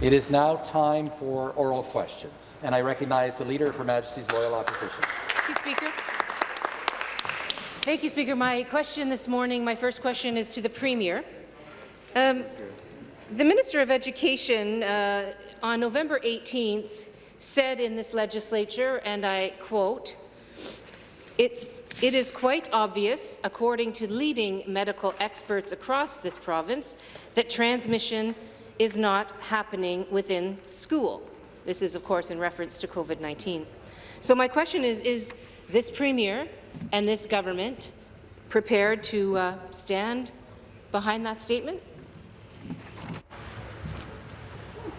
It is now time for oral questions, and I recognize the Leader of Her Majesty's Loyal Opposition. Thank you, Speaker. Thank you, Speaker. My question this morning, my first question is to the Premier. Um, the Minister of Education uh, on November 18th said in this legislature, and I quote, it's, it is quite obvious, according to leading medical experts across this province, that transmission is not happening within school. This is, of course, in reference to COVID-19. So my question is, is this Premier and this government prepared to uh, stand behind that statement?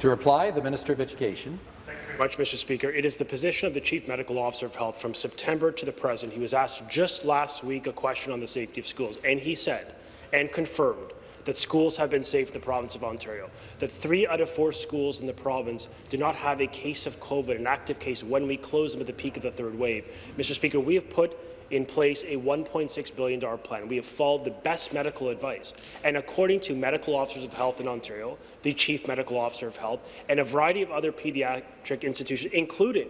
To reply, the Minister of Education. Thank you very much, Mr. Speaker. It is the position of the Chief Medical Officer of Health from September to the present. He was asked just last week a question on the safety of schools, and he said and confirmed that schools have been safe in the province of Ontario, that three out of four schools in the province do not have a case of COVID, an active case, when we close them at the peak of the third wave. Mr. Speaker, we have put in place a $1.6 billion plan. We have followed the best medical advice. And according to medical officers of health in Ontario, the chief medical officer of health, and a variety of other pediatric institutions, including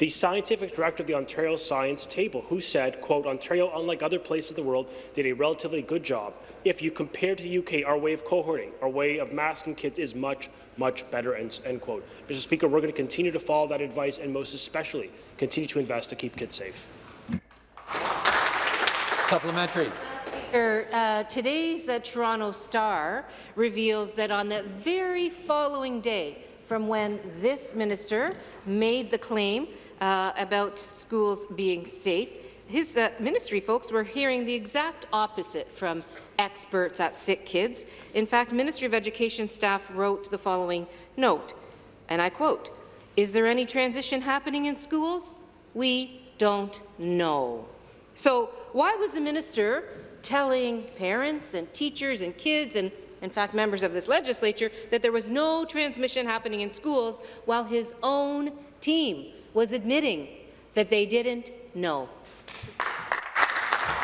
the scientific director of the Ontario Science Table, who said, quote, Ontario, unlike other places in the world, did a relatively good job. If you compare to the UK, our way of cohorting, our way of masking kids is much, much better, end, end quote. Mr. Speaker, we're going to continue to follow that advice and most especially continue to invest to keep kids safe. Supplementary. Speaker, uh, today's uh, Toronto Star reveals that on the very following day from when this minister made the claim uh, about schools being safe. His uh, ministry folks were hearing the exact opposite from experts at Sick Kids. In fact, Ministry of Education staff wrote the following note, and I quote, is there any transition happening in schools? We don't know. So why was the minister telling parents and teachers and kids and in fact members of this legislature, that there was no transmission happening in schools while his own team was admitting that they didn't know.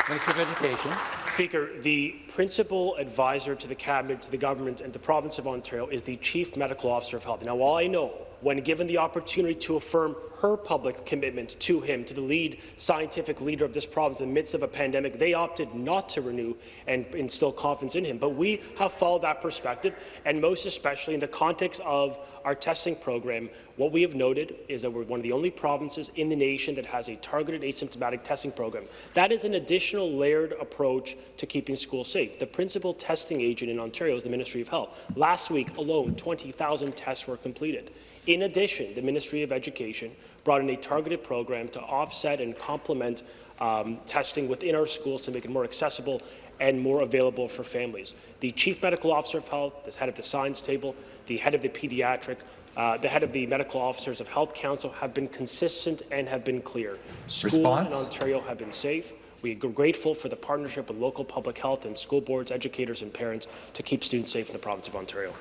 Minister of Education. Speaker, the principal advisor to the Cabinet, to the government and the province of Ontario is the Chief Medical Officer of Health. Now, while I know when given the opportunity to affirm her public commitment to him, to the lead scientific leader of this province in the midst of a pandemic, they opted not to renew and instill confidence in him. But we have followed that perspective, and most especially in the context of our testing program, what we have noted is that we're one of the only provinces in the nation that has a targeted asymptomatic testing program. That is an additional layered approach to keeping schools safe. The principal testing agent in Ontario is the Ministry of Health. Last week alone, 20,000 tests were completed. In addition, the Ministry of Education brought in a targeted program to offset and complement um, testing within our schools to make it more accessible and more available for families. The Chief Medical Officer of Health, the head of the Science Table, the head of the Pediatric, uh, the head of the Medical Officers of Health Council have been consistent and have been clear. Schools Response? in Ontario have been safe. We are grateful for the partnership with local public health and school boards, educators and parents to keep students safe in the province of Ontario.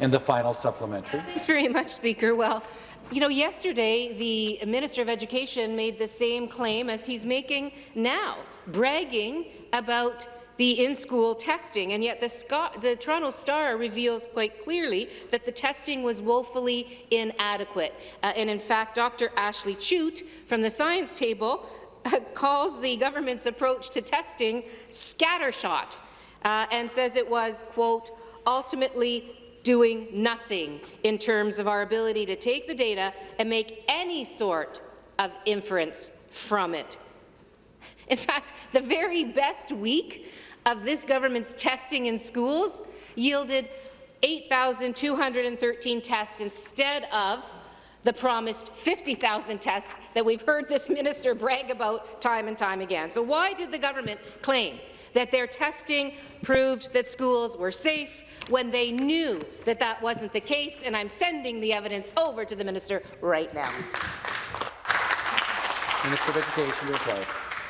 And the final supplementary. Thanks very much, Speaker. Well, you know, yesterday the Minister of Education made the same claim as he's making now, bragging about the in-school testing, and yet the, Scott, the, Toronto Star reveals quite clearly that the testing was woefully inadequate. Uh, and in fact, Dr. Ashleigh Tuite from the Science Table uh, calls the government's approach to testing scattershot uh, and says it was, quote, ultimately doing nothing in terms of our ability to take the data and make any sort of inference from it. In fact, the very best week of this government's testing in schools yielded 8,213 tests instead of the promised 50,000 tests that we've heard this minister brag about time and time again. So why did the government claim that their testing proved that schools were safe when they knew that that wasn't the case, and I'm sending the evidence over to the minister right now. Minister of Education to reply.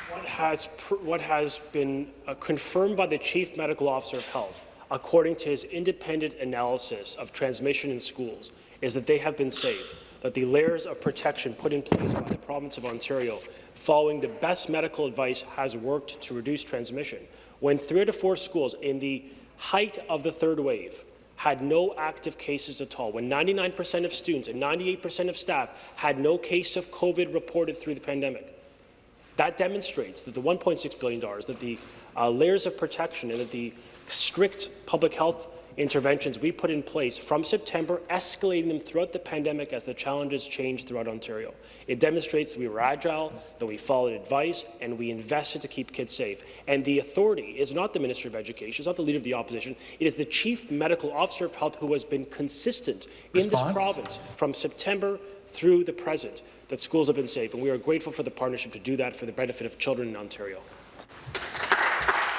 What has, what has been uh, confirmed by the Chief Medical Officer of Health, according to his independent analysis of transmission in schools, is that they have been safe, that the layers of protection put in place by the province of Ontario following the best medical advice has worked to reduce transmission. When three to four schools in the height of the third wave had no active cases at all, when 99% of students and 98% of staff had no case of COVID reported through the pandemic. That demonstrates that the $1.6 billion, that the uh, layers of protection and that the strict public health interventions we put in place from September, escalating them throughout the pandemic as the challenges changed throughout Ontario. It demonstrates that we were agile, that we followed advice, and we invested to keep kids safe. And the authority is not the Minister of Education, it's not the Leader of the Opposition, it is the Chief Medical Officer of Health who has been consistent in this province from September through the present that schools have been safe, and we are grateful for the partnership to do that for the benefit of children in Ontario.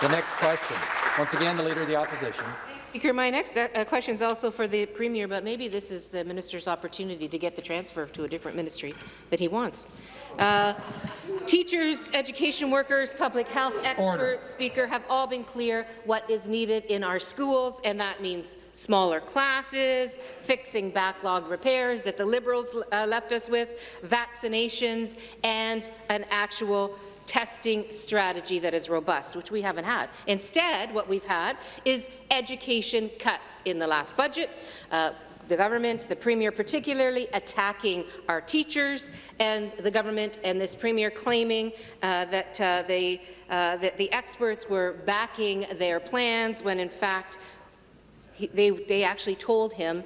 The next question. Once again, the Leader of the Opposition. Speaker, my next uh, uh, question is also for the Premier, but maybe this is the minister's opportunity to get the transfer to a different ministry that he wants. Uh, teachers, education workers, public health experts, Order. Speaker, have all been clear what is needed in our schools, and that means smaller classes, fixing backlog repairs that the Liberals uh, left us with, vaccinations, and an actual testing strategy that is robust, which we haven't had. Instead, what we've had is education cuts in the last budget. Uh, the government, the Premier particularly, attacking our teachers, and the government and this Premier claiming uh, that, uh, they, uh, that the experts were backing their plans when, in fact, he, they, they actually told him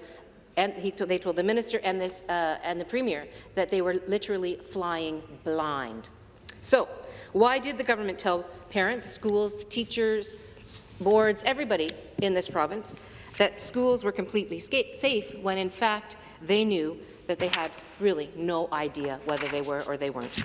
and he they told the minister and, this, uh, and the premier that they were literally flying blind. So, why did the government tell parents, schools, teachers, boards, everybody in this province that schools were completely safe when in fact they knew that they had really no idea whether they were or they weren't?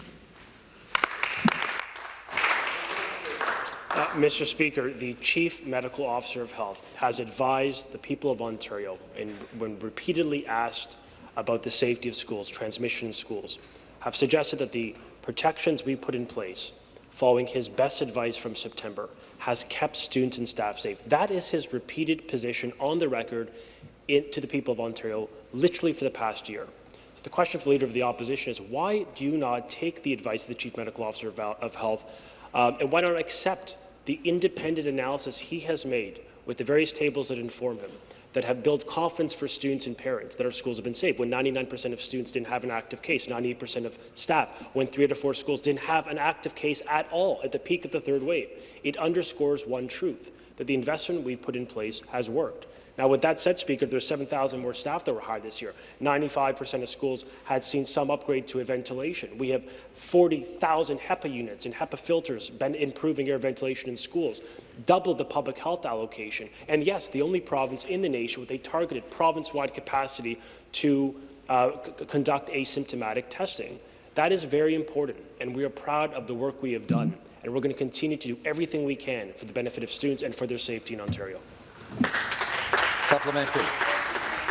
Uh, Mr. Speaker, the Chief Medical Officer of Health has advised the people of Ontario, and when repeatedly asked about the safety of schools, transmission in schools, have suggested that the protections we put in place following his best advice from September has kept students and staff safe. That is his repeated position on the record in, to the people of Ontario, literally for the past year. The question for the Leader of the Opposition is why do you not take the advice of the Chief Medical Officer of, of Health um, and why not accept the independent analysis he has made with the various tables that inform him that have built confidence for students and parents that our schools have been safe, when 99% of students didn't have an active case, 98% of staff, when three out of four schools didn't have an active case at all at the peak of the third wave. It underscores one truth, that the investment we've put in place has worked. Now, with that said, Speaker, there's 7,000 more staff that were hired this year. 95% of schools had seen some upgrade to ventilation. We have 40,000 HEPA units and HEPA filters been improving air ventilation in schools, doubled the public health allocation. And yes, the only province in the nation with a targeted province-wide capacity to uh, conduct asymptomatic testing. That is very important, and we are proud of the work we have done. And we're going to continue to do everything we can for the benefit of students and for their safety in Ontario. Supplementary.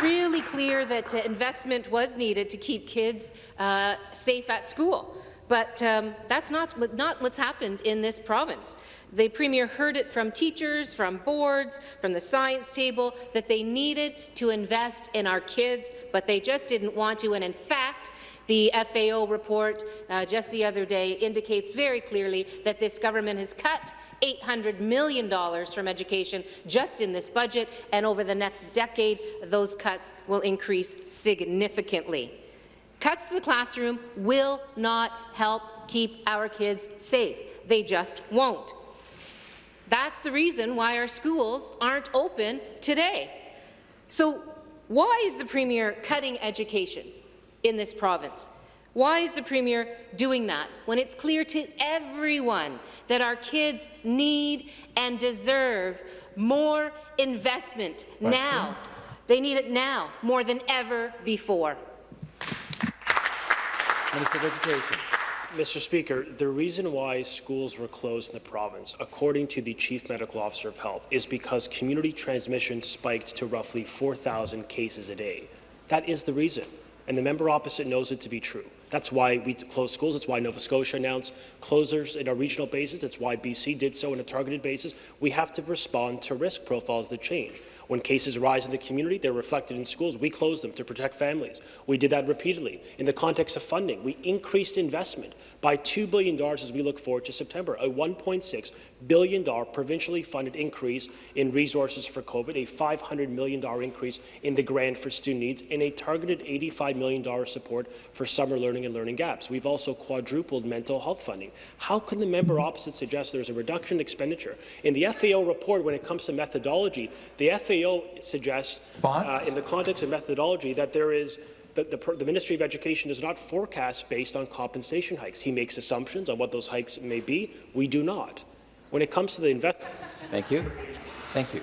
really clear that uh, investment was needed to keep kids uh, safe at school. But um, that's not, not what's happened in this province. The Premier heard it from teachers, from boards, from the science table, that they needed to invest in our kids, but they just didn't want to. And in fact, the FAO report uh, just the other day indicates very clearly that this government has cut $800 million from education just in this budget, and over the next decade, those cuts will increase significantly. Cuts to the classroom will not help keep our kids safe. They just won't. That's the reason why our schools aren't open today. So why is the Premier cutting education in this province? Why is the Premier doing that when it's clear to everyone that our kids need and deserve more investment Question. now? They need it now more than ever before. Minister of Education. Mr. Speaker, the reason why schools were closed in the province, according to the Chief Medical Officer of Health, is because community transmission spiked to roughly 4,000 cases a day. That is the reason, and the member opposite knows it to be true. That's why we closed schools. That's why Nova Scotia announced closures in a regional basis. That's why BC did so on a targeted basis. We have to respond to risk profiles that change. When cases rise in the community, they're reflected in schools. We close them to protect families. We did that repeatedly. In the context of funding, we increased investment by $2 billion as we look forward to September, a $1.6 billion provincially funded increase in resources for COVID, a $500 million increase in the grant for student needs, and a targeted $85 million support for summer learning and learning gaps. We've also quadrupled mental health funding. How can the member opposite suggest there's a reduction in expenditure? In the FAO report, when it comes to methodology, the FAO suggests, uh, in the context of methodology, that there is the, the, the, Ministry of Education does not forecast based on compensation hikes. He makes assumptions on what those hikes may be. We do not. When it comes to the investment... Thank you. Thank you.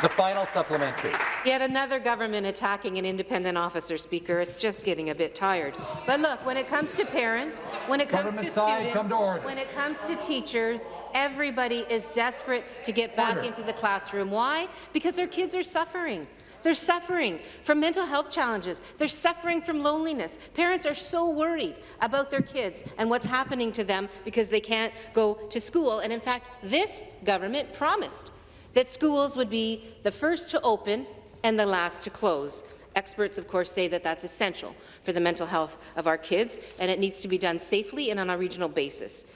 The final supplementary. Yet another government attacking an independent officer, Speaker. It's just getting a bit tired. But look, when it comes to parents, when it comes government to side, students, to when it comes to teachers, everybody is desperate to get back order. into the classroom. Why? Because their kids are suffering. They're suffering from mental health challenges. They're suffering from loneliness. Parents are so worried about their kids and what's happening to them because they can't go to school. And in fact, this government promised that schools would be the first to open and the last to close. Experts, of course, say that that's essential for the mental health of our kids, and it needs to be done safely and on a regional basis.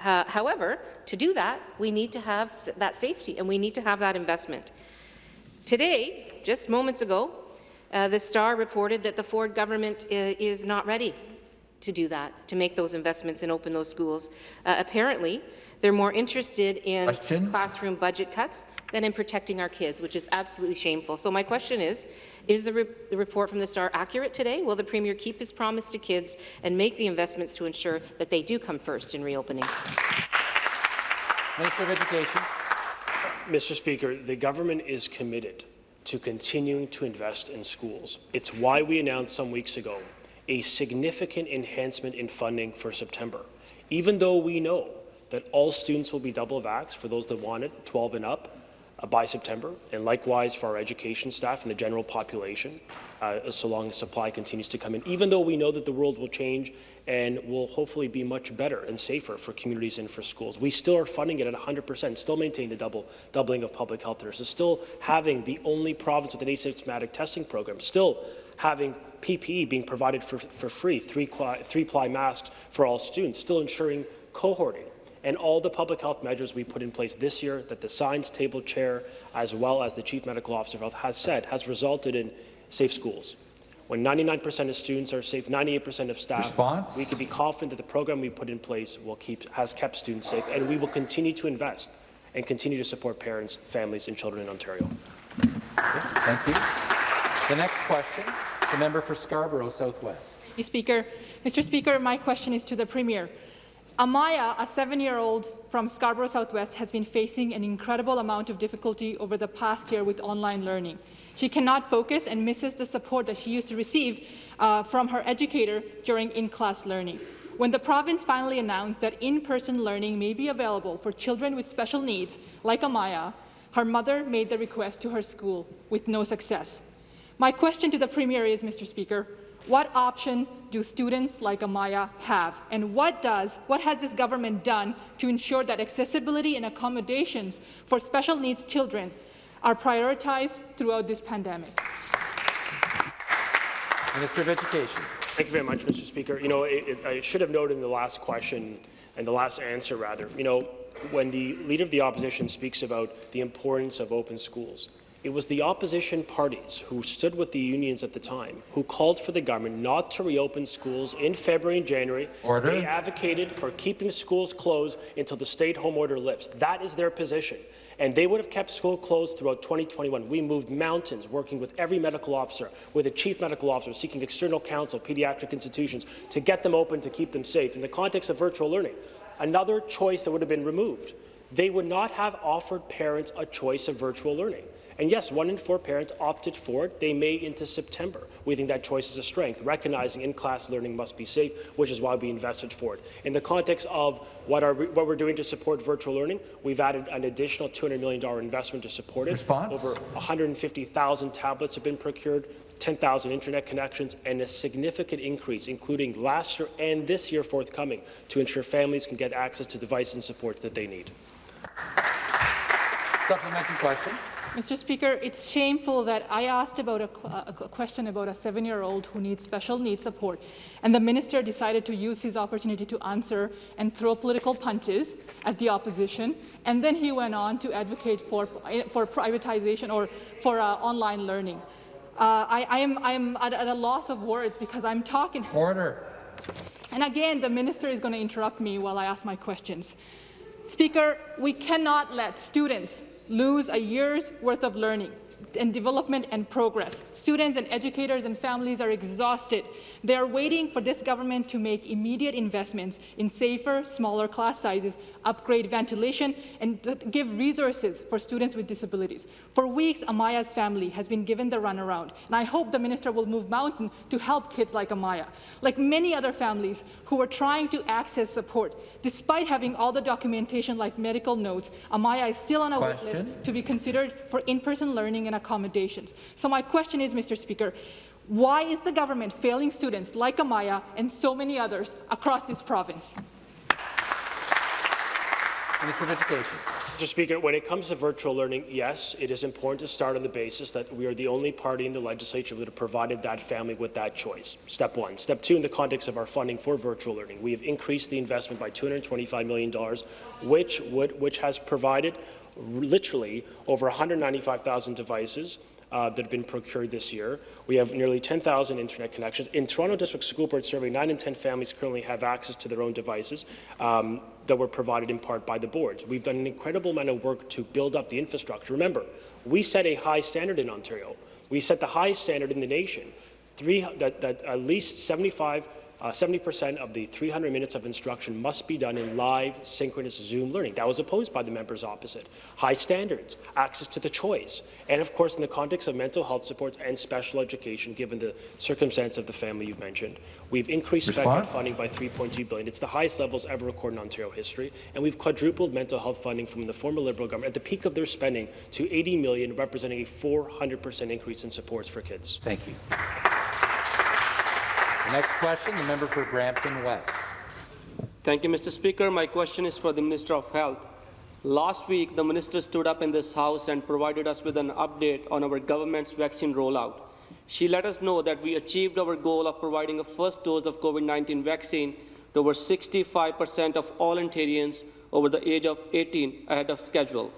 However, to do that, we need to have that safety, and we need to have that investment. Today, just moments ago, uh, the Star reported that the Ford government uh, is not ready to do that, to make those investments and open those schools. Uh, apparently, they're more interested in question? classroom budget cuts than in protecting our kids, which is absolutely shameful. So my question is, is the, re the report from the Star accurate today? Will the Premier keep his promise to kids and make the investments to ensure that they do come first in reopening? Minister of Education. Mr. Speaker, the government is committed to continuing to invest in schools. It's why we announced some weeks ago a significant enhancement in funding for September. Even though we know that all students will be double vaxxed for those that want it, 12 and up, uh, by September, and likewise for our education staff and the general population, uh, so long as supply continues to come in, even though we know that the world will change and will hopefully be much better and safer for communities and for schools. We still are funding it at 100%, still maintaining the double, doubling of public health nurses, still having the only province with an asymptomatic testing program, still having PPE being provided for, for free, three-ply three masks for all students, still ensuring cohorting, and all the public health measures we put in place this year that the science table chair, as well as the chief medical officer of health has said, has resulted in safe schools. When 99% of students are safe, 98% of staff, Response? we can be confident that the program we put in place will keep, has kept students safe, and we will continue to invest and continue to support parents, families, and children in Ontario. Okay, thank you. The next question, the member for Scarborough Southwest. Mr. Speaker. Mr. Speaker, my question is to the Premier. Amaya, a seven-year-old from Scarborough Southwest, has been facing an incredible amount of difficulty over the past year with online learning. She cannot focus and misses the support that she used to receive uh, from her educator during in-class learning. When the province finally announced that in-person learning may be available for children with special needs, like Amaya, her mother made the request to her school with no success. My question to the Premier is, Mr. Speaker, what option do students like Amaya have? And what does, what has this government done to ensure that accessibility and accommodations for special needs children are prioritized throughout this pandemic? Minister of Education. Thank you very much, Mr. Speaker. You know, it, it, I should have noted in the last question, and the last answer rather, you know, when the Leader of the Opposition speaks about the importance of open schools, it was the opposition parties who stood with the unions at the time who called for the government not to reopen schools in February and January. Order. They advocated for keeping schools closed until the stay-at-home order lifts. That is their position. And they would have kept school closed throughout 2021. We moved mountains, working with every medical officer, with a chief medical officer, seeking external counsel, pediatric institutions, to get them open, to keep them safe. In the context of virtual learning, another choice that would have been removed. They would not have offered parents a choice of virtual learning. And yes, one in four parents opted for it. They may into September. We think that choice is a strength, recognizing in-class learning must be safe, which is why we invested for it. In the context of what, are, what we're doing to support virtual learning, we've added an additional $200 million investment to support it. Response? Over 150,000 tablets have been procured, 10,000 internet connections, and a significant increase, including last year and this year forthcoming, to ensure families can get access to devices and supports that they need. Supplementary question. Mr. Speaker, it's shameful that I asked about a, a question about a seven-year-old who needs special needs support, and the minister decided to use his opportunity to answer and throw political punches at the opposition, and then he went on to advocate for, for privatization or for uh, online learning. Uh, I, I am, I am at, at a loss of words because I'm talking Order. and again, the minister is going to interrupt me while I ask my questions. Speaker, we cannot let students lose a year's worth of learning and development and progress. Students and educators and families are exhausted. They are waiting for this government to make immediate investments in safer, smaller class sizes, upgrade ventilation, and give resources for students with disabilities. For weeks, Amaya's family has been given the runaround, and I hope the minister will move mountain to help kids like Amaya. Like many other families who are trying to access support, despite having all the documentation like medical notes, Amaya is still on a wait Question. list to be considered for in-person learning and accommodations. So my question is, Mr. Speaker, why is the government failing students like Amaya and so many others across this province? Minister of Education. Mr. Speaker, when it comes to virtual learning, yes, it is important to start on the basis that we are the only party in the legislature that have provided that family with that choice. Step one. Step two, in the context of our funding for virtual learning, we have increased the investment by $225 million, which, would, which has provided literally over 195,000 devices uh, that have been procured this year. We have nearly 10,000 internet connections. In Toronto District School Board survey, 9 in 10 families currently have access to their own devices um, that were provided in part by the boards. We've done an incredible amount of work to build up the infrastructure. Remember, we set a high standard in Ontario. We set the highest standard in the nation, Three, that, that at least 75 uh, 70% of the 300 minutes of instruction must be done in live, synchronous Zoom learning. That was opposed by the members opposite. High standards, access to the choice, and of course, in the context of mental health supports and special education, given the circumstance of the family you've mentioned, we've increased spec funding by 3.2 billion. It's the highest levels ever recorded in Ontario history, and we've quadrupled mental health funding from the former Liberal government at the peak of their spending to 80 million, representing a 400% increase in supports for kids. Thank you. Next question, the member for Brampton West. Thank you, Mr. Speaker. My question is for the Minister of Health. Last week, the minister stood up in this House and provided us with an update on our government's vaccine rollout. She let us know that we achieved our goal of providing a first dose of COVID-19 vaccine to over 65% of all Ontarians over the age of 18 ahead of schedule.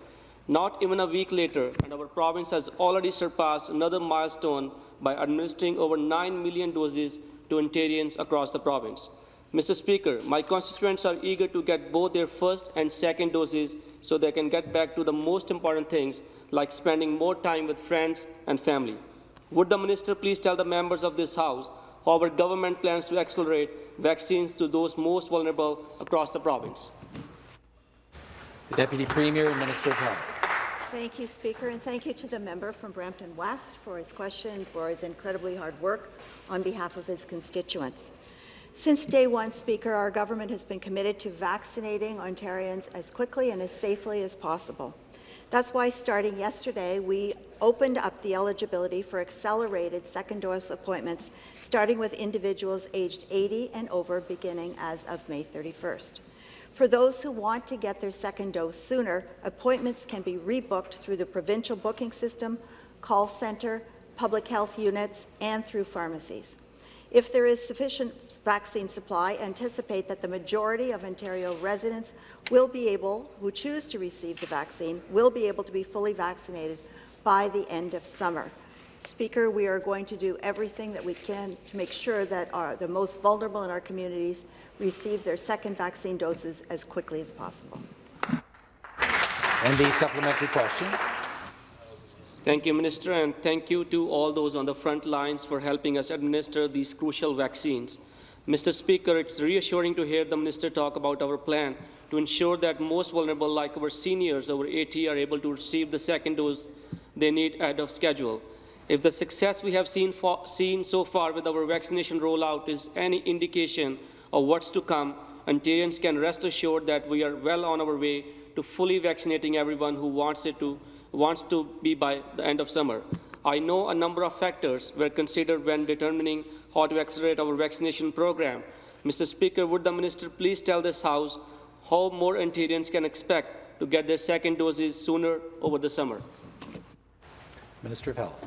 Not even a week later, and our province has already surpassed another milestone by administering over 9 million doses to Ontarians across the province. Mr. Speaker, my constituents are eager to get both their first and second doses so they can get back to the most important things like spending more time with friends and family. Would the minister please tell the members of this House how our government plans to accelerate vaccines to those most vulnerable across the province? The Deputy Premier and Minister of Health. Thank you, Speaker, and thank you to the member from Brampton West for his question and for his incredibly hard work on behalf of his constituents. Since day one, Speaker, our government has been committed to vaccinating Ontarians as quickly and as safely as possible. That's why, starting yesterday, we opened up the eligibility for accelerated second dose appointments, starting with individuals aged 80 and over, beginning as of May 31st. For those who want to get their second dose sooner, appointments can be rebooked through the provincial booking system, call centre, public health units, and through pharmacies. If there is sufficient vaccine supply, anticipate that the majority of Ontario residents will be able, who choose to receive the vaccine, will be able to be fully vaccinated by the end of summer. Speaker, we are going to do everything that we can to make sure that our, the most vulnerable in our communities receive their second vaccine doses as quickly as possible. And the supplementary question. Thank you, Minister, and thank you to all those on the front lines for helping us administer these crucial vaccines. Mr. Speaker, it's reassuring to hear the Minister talk about our plan to ensure that most vulnerable, like our seniors over 80, are able to receive the second dose they need ahead of schedule. If the success we have seen, seen so far with our vaccination rollout is any indication of what's to come, Ontarians can rest assured that we are well on our way to fully vaccinating everyone who wants it to wants to be by the end of summer. I know a number of factors were considered when determining how to accelerate our vaccination program. Mr. Speaker, would the minister please tell this House how more Ontarians can expect to get their second doses sooner over the summer? Minister of Health.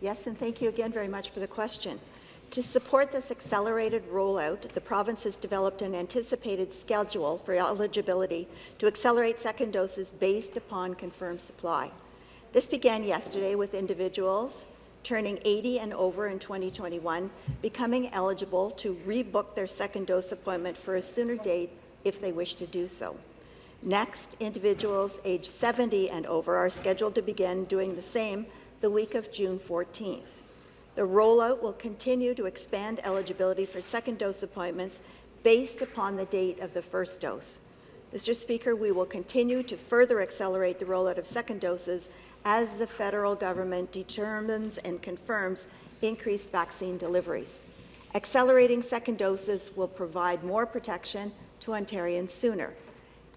Yes, and thank you again very much for the question. To support this accelerated rollout, the province has developed an anticipated schedule for eligibility to accelerate second doses based upon confirmed supply. This began yesterday with individuals turning 80 and over in 2021 becoming eligible to rebook their second dose appointment for a sooner date if they wish to do so. Next, individuals aged 70 and over are scheduled to begin doing the same the week of June 14th. The rollout will continue to expand eligibility for second dose appointments based upon the date of the first dose. Mr. Speaker, we will continue to further accelerate the rollout of second doses as the federal government determines and confirms increased vaccine deliveries. Accelerating second doses will provide more protection to Ontarians sooner.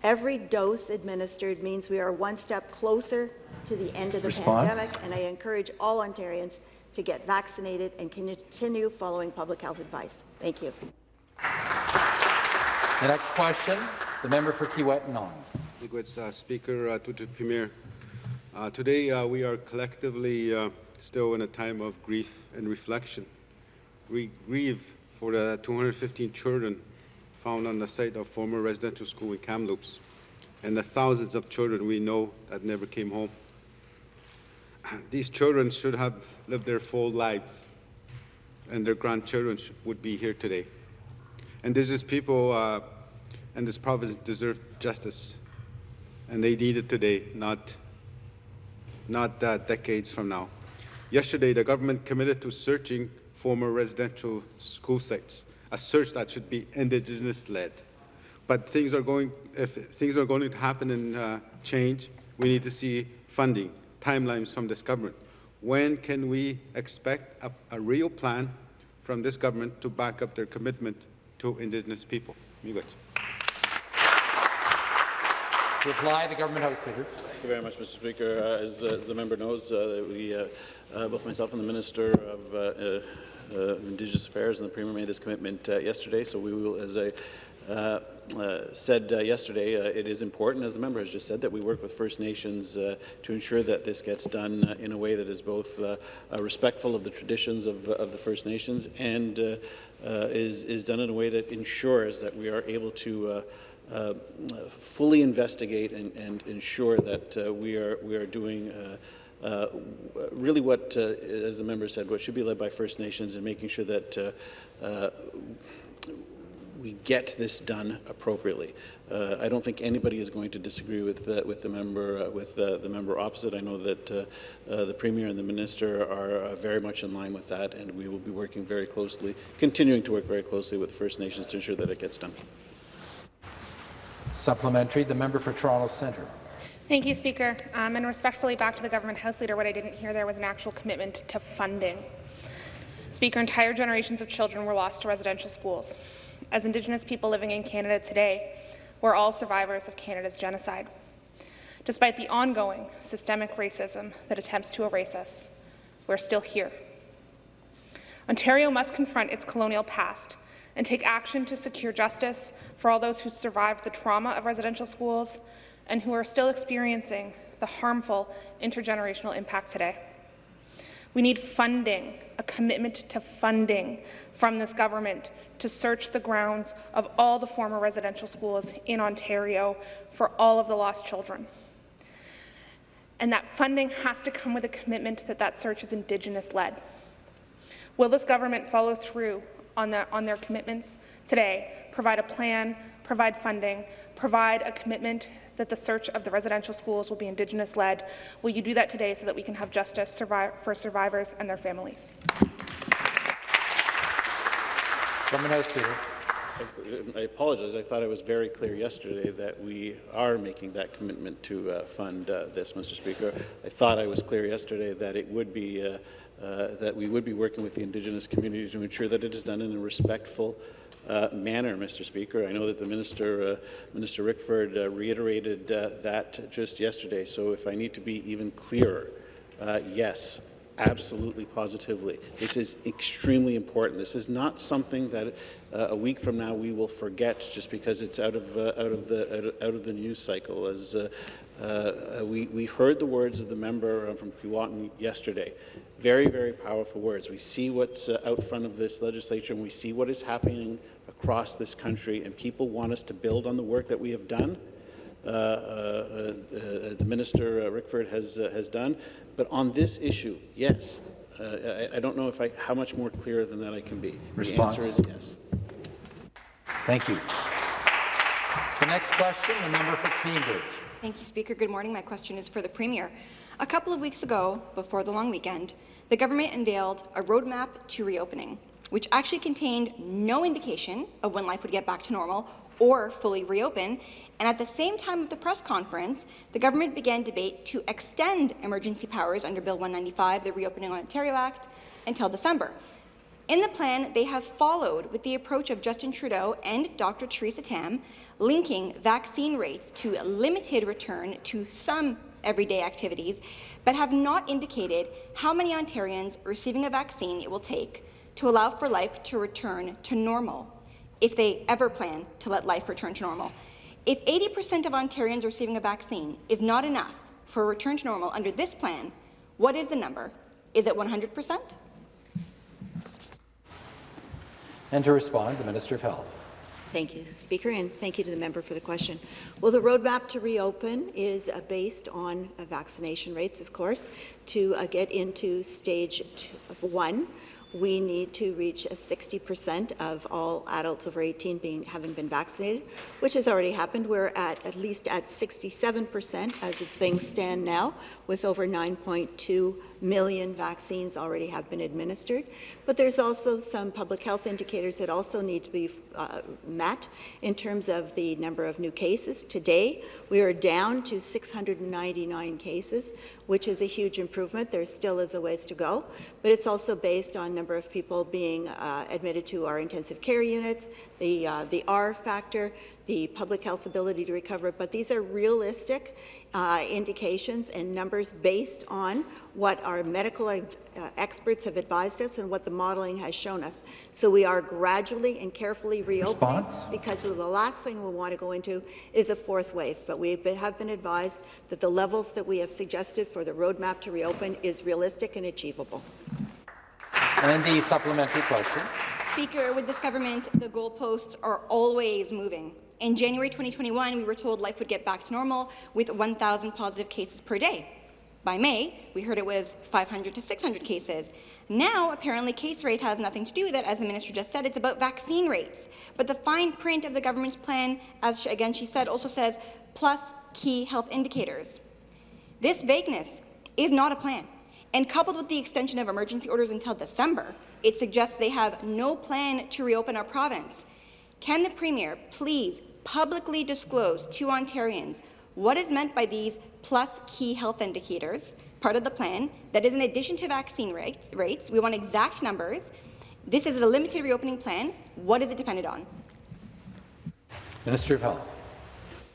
Every dose administered means we are one step closer to the end of the Response? pandemic, and I encourage all Ontarians to get vaccinated and continue following public health advice. Thank you. The next question, the member for Kiiwetinoong. Liquids, uh, Speaker, uh, to the Premier. Uh, today uh, we are collectively uh, still in a time of grief and reflection. We grieve for the 215 children found on the site of former residential school in Kamloops and the thousands of children we know that never came home. These children should have lived their full lives and their grandchildren would be here today. And Indigenous people uh, and this province deserve justice, and they need it today, not, not uh, decades from now. Yesterday, the government committed to searching former residential school sites, a search that should be Indigenous-led. But things are going, if things are going to happen and uh, change, we need to see funding, timelines from this government. When can we expect a, a real plan from this government to back up their commitment to Indigenous people? Miigwech. To reply, the government House Leader. Thank you very much, Mr. Speaker. Uh, as uh, the member knows, uh, we, uh, uh, both myself and the Minister of uh, uh, uh, Indigenous Affairs and the Premier made this commitment uh, yesterday, so we will, as I uh, said uh, yesterday, uh, it is important, as the member has just said, that we work with First Nations uh, to ensure that this gets done uh, in a way that is both uh, uh, respectful of the traditions of, of the First Nations and uh, uh, is, is done in a way that ensures that we are able to uh, uh, fully investigate and, and ensure that uh, we are we are doing uh, uh, really what, uh, as the member said, what should be led by First Nations and making sure that uh, uh, we get this done appropriately. Uh, I don't think anybody is going to disagree with uh, with the member uh, with uh, the member opposite. I know that uh, uh, the premier and the minister are uh, very much in line with that, and we will be working very closely, continuing to work very closely with First Nations to ensure that it gets done. Supplementary, the member for Toronto Centre. Thank you, Speaker. Um, and respectfully, back to the government House Leader, what I didn't hear there was an actual commitment to funding. Speaker, entire generations of children were lost to residential schools. As Indigenous people living in Canada today, we're all survivors of Canada's genocide. Despite the ongoing systemic racism that attempts to erase us, we're still here. Ontario must confront its colonial past and take action to secure justice for all those who survived the trauma of residential schools and who are still experiencing the harmful intergenerational impact today. We need funding, a commitment to funding from this government to search the grounds of all the former residential schools in Ontario for all of the lost children. And that funding has to come with a commitment that that search is Indigenous-led. Will this government follow through on, the, on their commitments today, provide a plan, provide funding, provide a commitment that the search of the residential schools will be Indigenous-led? Will you do that today so that we can have justice survive, for survivors and their families? Government House Leader. I apologize. I thought I was very clear yesterday that we are making that commitment to uh, fund uh, this, Mr. Speaker. I thought I was clear yesterday that it would be uh, that we would be working with the Indigenous community to ensure that it is done in a respectful uh, manner, Mr. Speaker. I know that the Minister, uh, Minister Rickford, uh, reiterated uh, that just yesterday. So if I need to be even clearer, uh, yes, absolutely, positively. This is extremely important. This is not something that uh, a week from now we will forget just because it's out of uh, out of the out of the news cycle. As uh, uh, we we heard the words of the member from Keewatin yesterday, very very powerful words. We see what's uh, out front of this legislature, and we see what is happening across this country, and people want us to build on the work that we have done. Uh, uh, uh, the Minister uh, Rickford has uh, has done. But on this issue, yes. Uh, I, I, don't know if I, how much more clear than that I can be. Response. The answer is yes. Thank you. The next question, the member for Cambridge. Thank you, Speaker. Good morning. My question is for the Premier. A couple of weeks ago, before the long weekend, the government unveiled a roadmap to reopening, which actually contained no indication of when life would get back to normal or fully reopen, and at the same time of the press conference, the government began debate to extend emergency powers under Bill 195, the Reopening Ontario Act, until December. In the plan, they have followed with the approach of Justin Trudeau and Dr. Theresa Tam, linking vaccine rates to a limited return to some everyday activities, but have not indicated how many Ontarians receiving a vaccine it will take to allow for life to return to normal, if they ever plan to let life return to normal. If 80% of Ontarians receiving a vaccine is not enough for a return to normal under this plan, what is the number? Is it 100%? And to respond, the Minister of Health. Thank you, Speaker, and thank you to the member for the question. Well, the roadmap to reopen is uh, based on uh, vaccination rates, of course, to uh, get into stage one we need to reach 60% of all adults over 18 being, having been vaccinated, which has already happened. We're at at least at 67% as of things stand now, with over 9.2 million vaccines already have been administered. But there's also some public health indicators that also need to be uh, met in terms of the number of new cases. Today, we are down to 699 cases, which is a huge improvement. There still is a ways to go, but it's also based on number of people being uh, admitted to our intensive care units, the, uh, the R factor, the public health ability to recover, but these are realistic uh, indications and numbers based on what our medical uh, experts have advised us and what the modelling has shown us. So we are gradually and carefully reopening Response? because the last thing we want to go into is a fourth wave. But we have been advised that the levels that we have suggested for the roadmap to reopen is realistic and achievable. And the supplementary question. Speaker, with this government, the goalposts are always moving. In January 2021, we were told life would get back to normal with 1,000 positive cases per day. By May, we heard it was 500 to 600 cases. Now, apparently, case rate has nothing to do with it. As the minister just said, it's about vaccine rates. But the fine print of the government's plan, as she, again she said, also says plus key health indicators. This vagueness is not a plan. And coupled with the extension of emergency orders until December, it suggests they have no plan to reopen our province. Can the Premier please publicly disclose to Ontarians what is meant by these plus key health indicators, part of the plan, that is in addition to vaccine rates, rates. We want exact numbers. This is a limited reopening plan. What is it dependent on? Minister of Health.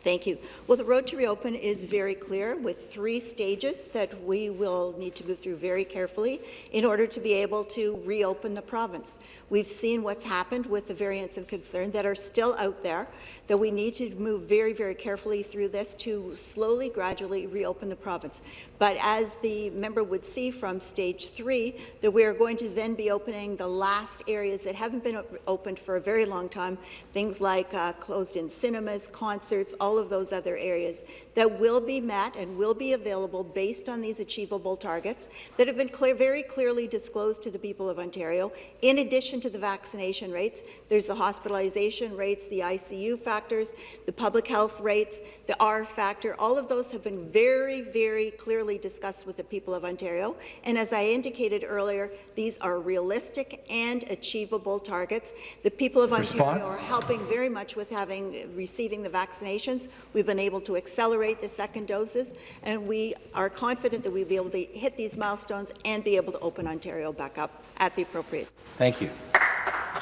Thank you. Well, the road to reopen is very clear with three stages that we will need to move through very carefully in order to be able to reopen the province. We've seen what's happened with the variants of concern that are still out there, that we need to move very, very carefully through this to slowly, gradually reopen the province. But as the member would see from stage three, that we are going to then be opening the last areas that haven't been opened for a very long time, things like uh, closed-in cinemas, concerts, all all of those other areas that will be met and will be available based on these achievable targets that have been clear, very clearly disclosed to the people of Ontario. In addition to the vaccination rates, there's the hospitalization rates, the ICU factors, the public health rates, the R factor. All of those have been very, very clearly discussed with the people of Ontario. And as I indicated earlier, these are realistic and achievable targets. The people of Ontario are helping very much with having receiving the vaccinations. We've been able to accelerate the second doses, and we are confident that we'll be able to hit these milestones and be able to open Ontario back up at the appropriate. Thank you.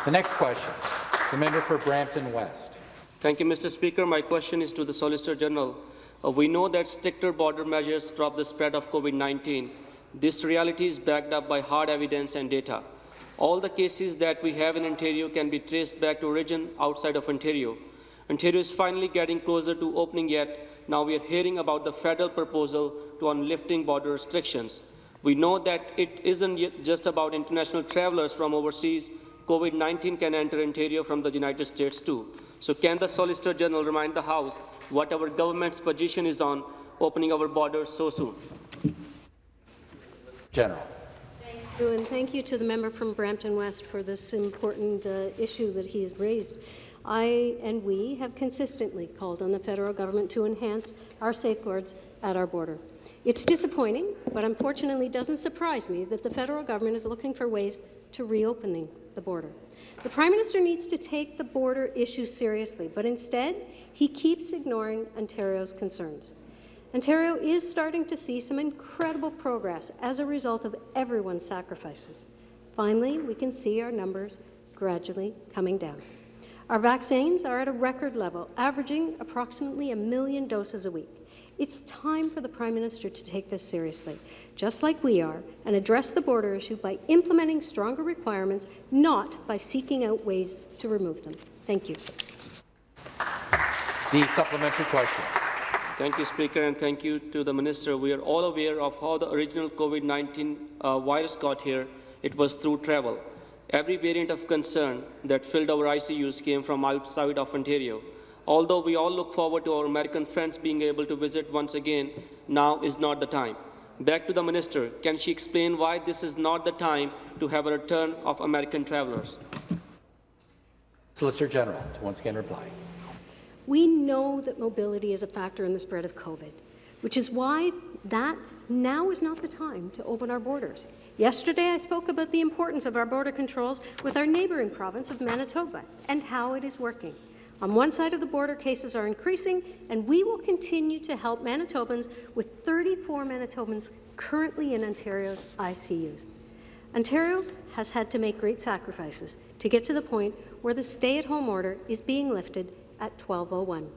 The next question, the member for Brampton West. Thank you, Mr. Speaker. My question is to the Solicitor General. Uh, we know that stricter border measures stop the spread of COVID-19. This reality is backed up by hard evidence and data. All the cases that we have in Ontario can be traced back to origin outside of Ontario. Ontario is finally getting closer to opening yet. Now we are hearing about the federal proposal to on lifting border restrictions. We know that it isn't just about international travelers from overseas. COVID-19 can enter Ontario from the United States too. So can the Solicitor General remind the House what our government's position is on opening our borders so soon? General. Thank you, and thank you to the member from Brampton West for this important uh, issue that he has raised. I and we have consistently called on the federal government to enhance our safeguards at our border. It's disappointing, but unfortunately doesn't surprise me that the federal government is looking for ways to reopening the border. The Prime Minister needs to take the border issue seriously, but instead he keeps ignoring Ontario's concerns. Ontario is starting to see some incredible progress as a result of everyone's sacrifices. Finally, we can see our numbers gradually coming down. Our vaccines are at a record level, averaging approximately a million doses a week. It's time for the Prime Minister to take this seriously, just like we are, and address the border issue by implementing stronger requirements, not by seeking out ways to remove them. Thank you. The supplementary question. Thank you, Speaker, and thank you to the Minister. We are all aware of how the original COVID-19 uh, virus got here. It was through travel. Every variant of concern that filled our ICUs came from outside of Ontario. Although we all look forward to our American friends being able to visit once again, now is not the time. Back to the Minister. Can she explain why this is not the time to have a return of American travelers? Solicitor General to once again reply. We know that mobility is a factor in the spread of COVID, which is why that now is not the time to open our borders. Yesterday, I spoke about the importance of our border controls with our neighbouring province of Manitoba and how it is working. On one side of the border, cases are increasing, and we will continue to help Manitobans with 34 Manitobans currently in Ontario's ICUs. Ontario has had to make great sacrifices to get to the point where the stay-at-home order is being lifted at 1201.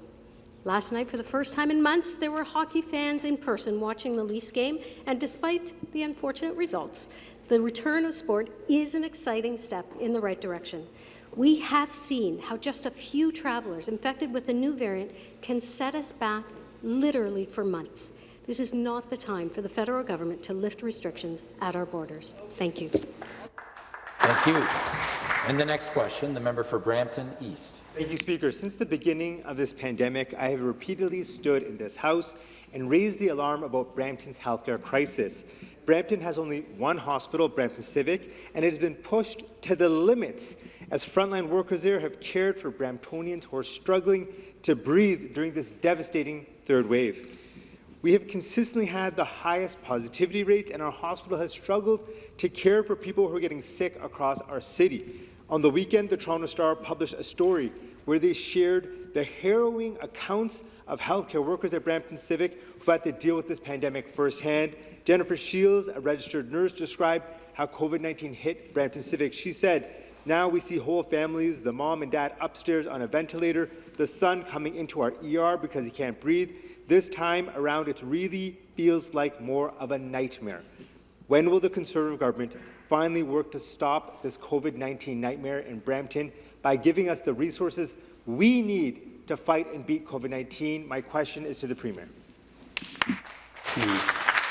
Last night, for the first time in months, there were hockey fans in person watching the Leafs game, and despite the unfortunate results, the return of sport is an exciting step in the right direction. We have seen how just a few travellers infected with the new variant can set us back literally for months. This is not the time for the federal government to lift restrictions at our borders. Thank you. Thank you. And the next question, the member for Brampton East. Thank you, Speaker. Since the beginning of this pandemic, I have repeatedly stood in this House and raised the alarm about Brampton's healthcare crisis. Brampton has only one hospital, Brampton Civic, and it has been pushed to the limits as frontline workers there have cared for Bramptonians who are struggling to breathe during this devastating third wave. We have consistently had the highest positivity rates, and our hospital has struggled to care for people who are getting sick across our city. On the weekend, the Toronto Star published a story where they shared the harrowing accounts of healthcare workers at Brampton Civic who had to deal with this pandemic firsthand. Jennifer Shields, a registered nurse, described how COVID-19 hit Brampton Civic. She said, now we see whole families, the mom and dad upstairs on a ventilator, the son coming into our ER because he can't breathe. This time around, it really feels like more of a nightmare. When will the Conservative government finally work to stop this COVID-19 nightmare in Brampton by giving us the resources we need to fight and beat COVID-19? My question is to the Premier.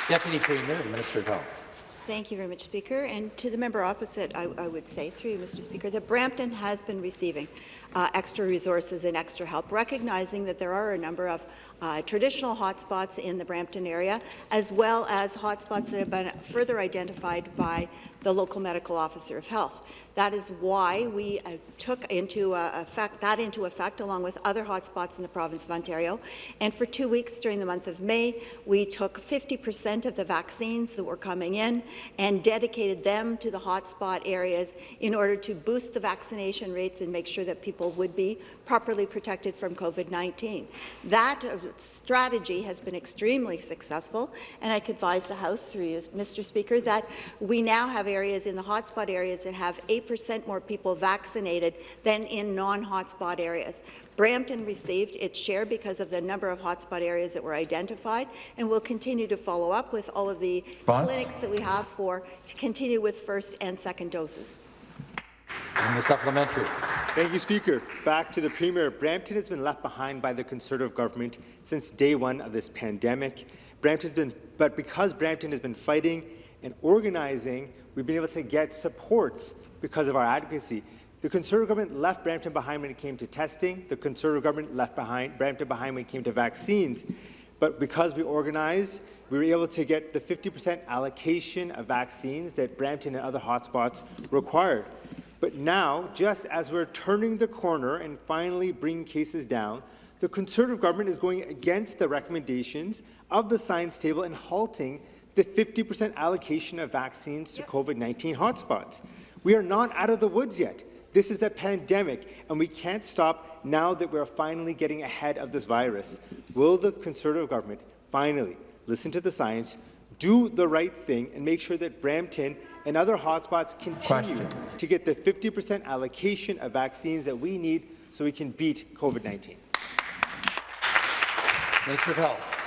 Deputy Premier, Minister of Health. Thank you very much, Speaker. And to the member opposite, I, I would say, through you, Mr. Speaker, that Brampton has been receiving uh, extra resources and extra help, recognizing that there are a number of uh, traditional hotspots in the Brampton area, as well as hotspots that have been further identified by the local medical officer of health. That is why we uh, took into uh, effect that into effect, along with other hotspots in the province of Ontario. And for two weeks during the month of May, we took 50% of the vaccines that were coming in and dedicated them to the hotspot areas in order to boost the vaccination rates and make sure that people would be properly protected from COVID-19. That uh, strategy has been extremely successful, and I could advise the House through you, Mr. Speaker, that we now have areas in the hotspot areas that have 8% more people vaccinated than in non-hotspot areas. Brampton received its share because of the number of hotspot areas that were identified, and we'll continue to follow up with all of the clinics that we have for to continue with first and second doses. And the supplementary. Thank you, Speaker. Back to the Premier. Brampton has been left behind by the Conservative government since day one of this pandemic. Brampton's been, but because Brampton has been fighting and organizing, we've been able to get supports because of our advocacy. The Conservative government left Brampton behind when it came to testing. The Conservative government left behind Brampton behind when it came to vaccines. But because we organized, we were able to get the 50% allocation of vaccines that Brampton and other hotspots required. But now, just as we're turning the corner and finally bringing cases down, the Conservative government is going against the recommendations of the science table and halting the 50% allocation of vaccines to COVID-19 hotspots. We are not out of the woods yet. This is a pandemic, and we can't stop now that we're finally getting ahead of this virus. Will the Conservative government finally listen to the science, do the right thing, and make sure that Brampton and other hotspots continue Question. to get the 50% allocation of vaccines that we need so we can beat COVID-19? Minister of Health.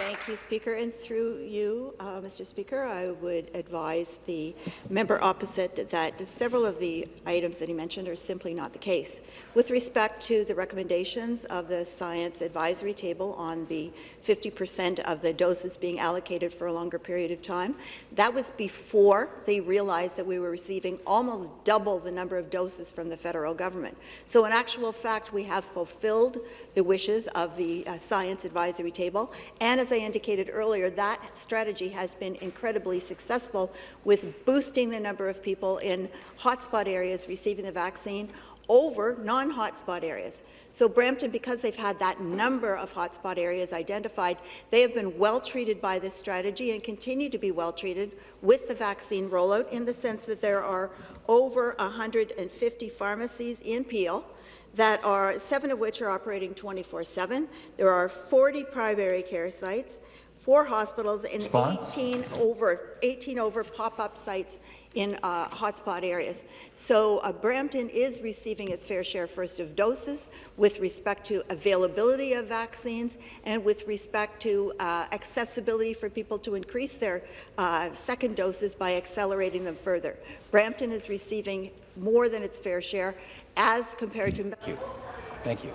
Thank you, Speaker. And through you, uh, Mr. Speaker, I would advise the member opposite that several of the items that he mentioned are simply not the case. With respect to the recommendations of the Science Advisory Table on the 50% of the doses being allocated for a longer period of time, that was before they realized that we were receiving almost double the number of doses from the federal government. So in actual fact, we have fulfilled the wishes of the uh, Science Advisory Table, and as I indicated earlier, that strategy has been incredibly successful with boosting the number of people in hotspot areas receiving the vaccine over non-hotspot areas. So Brampton, because they've had that number of hotspot areas identified, they have been well treated by this strategy and continue to be well treated with the vaccine rollout in the sense that there are over 150 pharmacies in Peel that are, seven of which are operating 24-7. There are 40 primary care sites, four hospitals, and Response? 18 over, 18 over pop-up sites in uh, hotspot areas. So uh, Brampton is receiving its fair share first of doses with respect to availability of vaccines and with respect to uh, accessibility for people to increase their uh, second doses by accelerating them further. Brampton is receiving more than its fair share as compared to... Thank you. Thank you.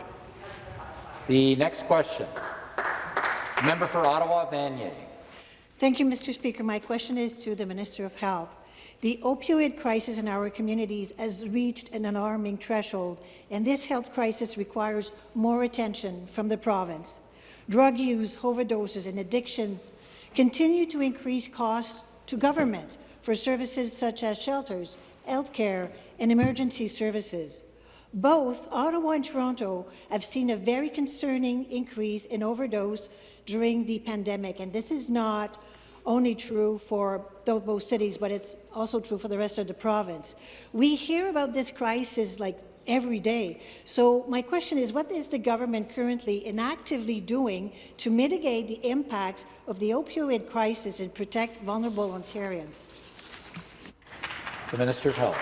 The next question. Member for Ottawa, Vanier. Thank you, Mr. Speaker. My question is to the Minister of Health. The opioid crisis in our communities has reached an alarming threshold, and this health crisis requires more attention from the province. Drug use, overdoses and addictions continue to increase costs to governments for services such as shelters, health care and emergency services. Both Ottawa and Toronto have seen a very concerning increase in overdose during the pandemic, and this is not only true for both cities, but it's also true for the rest of the province. We hear about this crisis like every day. So my question is, what is the government currently and actively doing to mitigate the impacts of the opioid crisis and protect vulnerable Ontarians? The Minister of Health.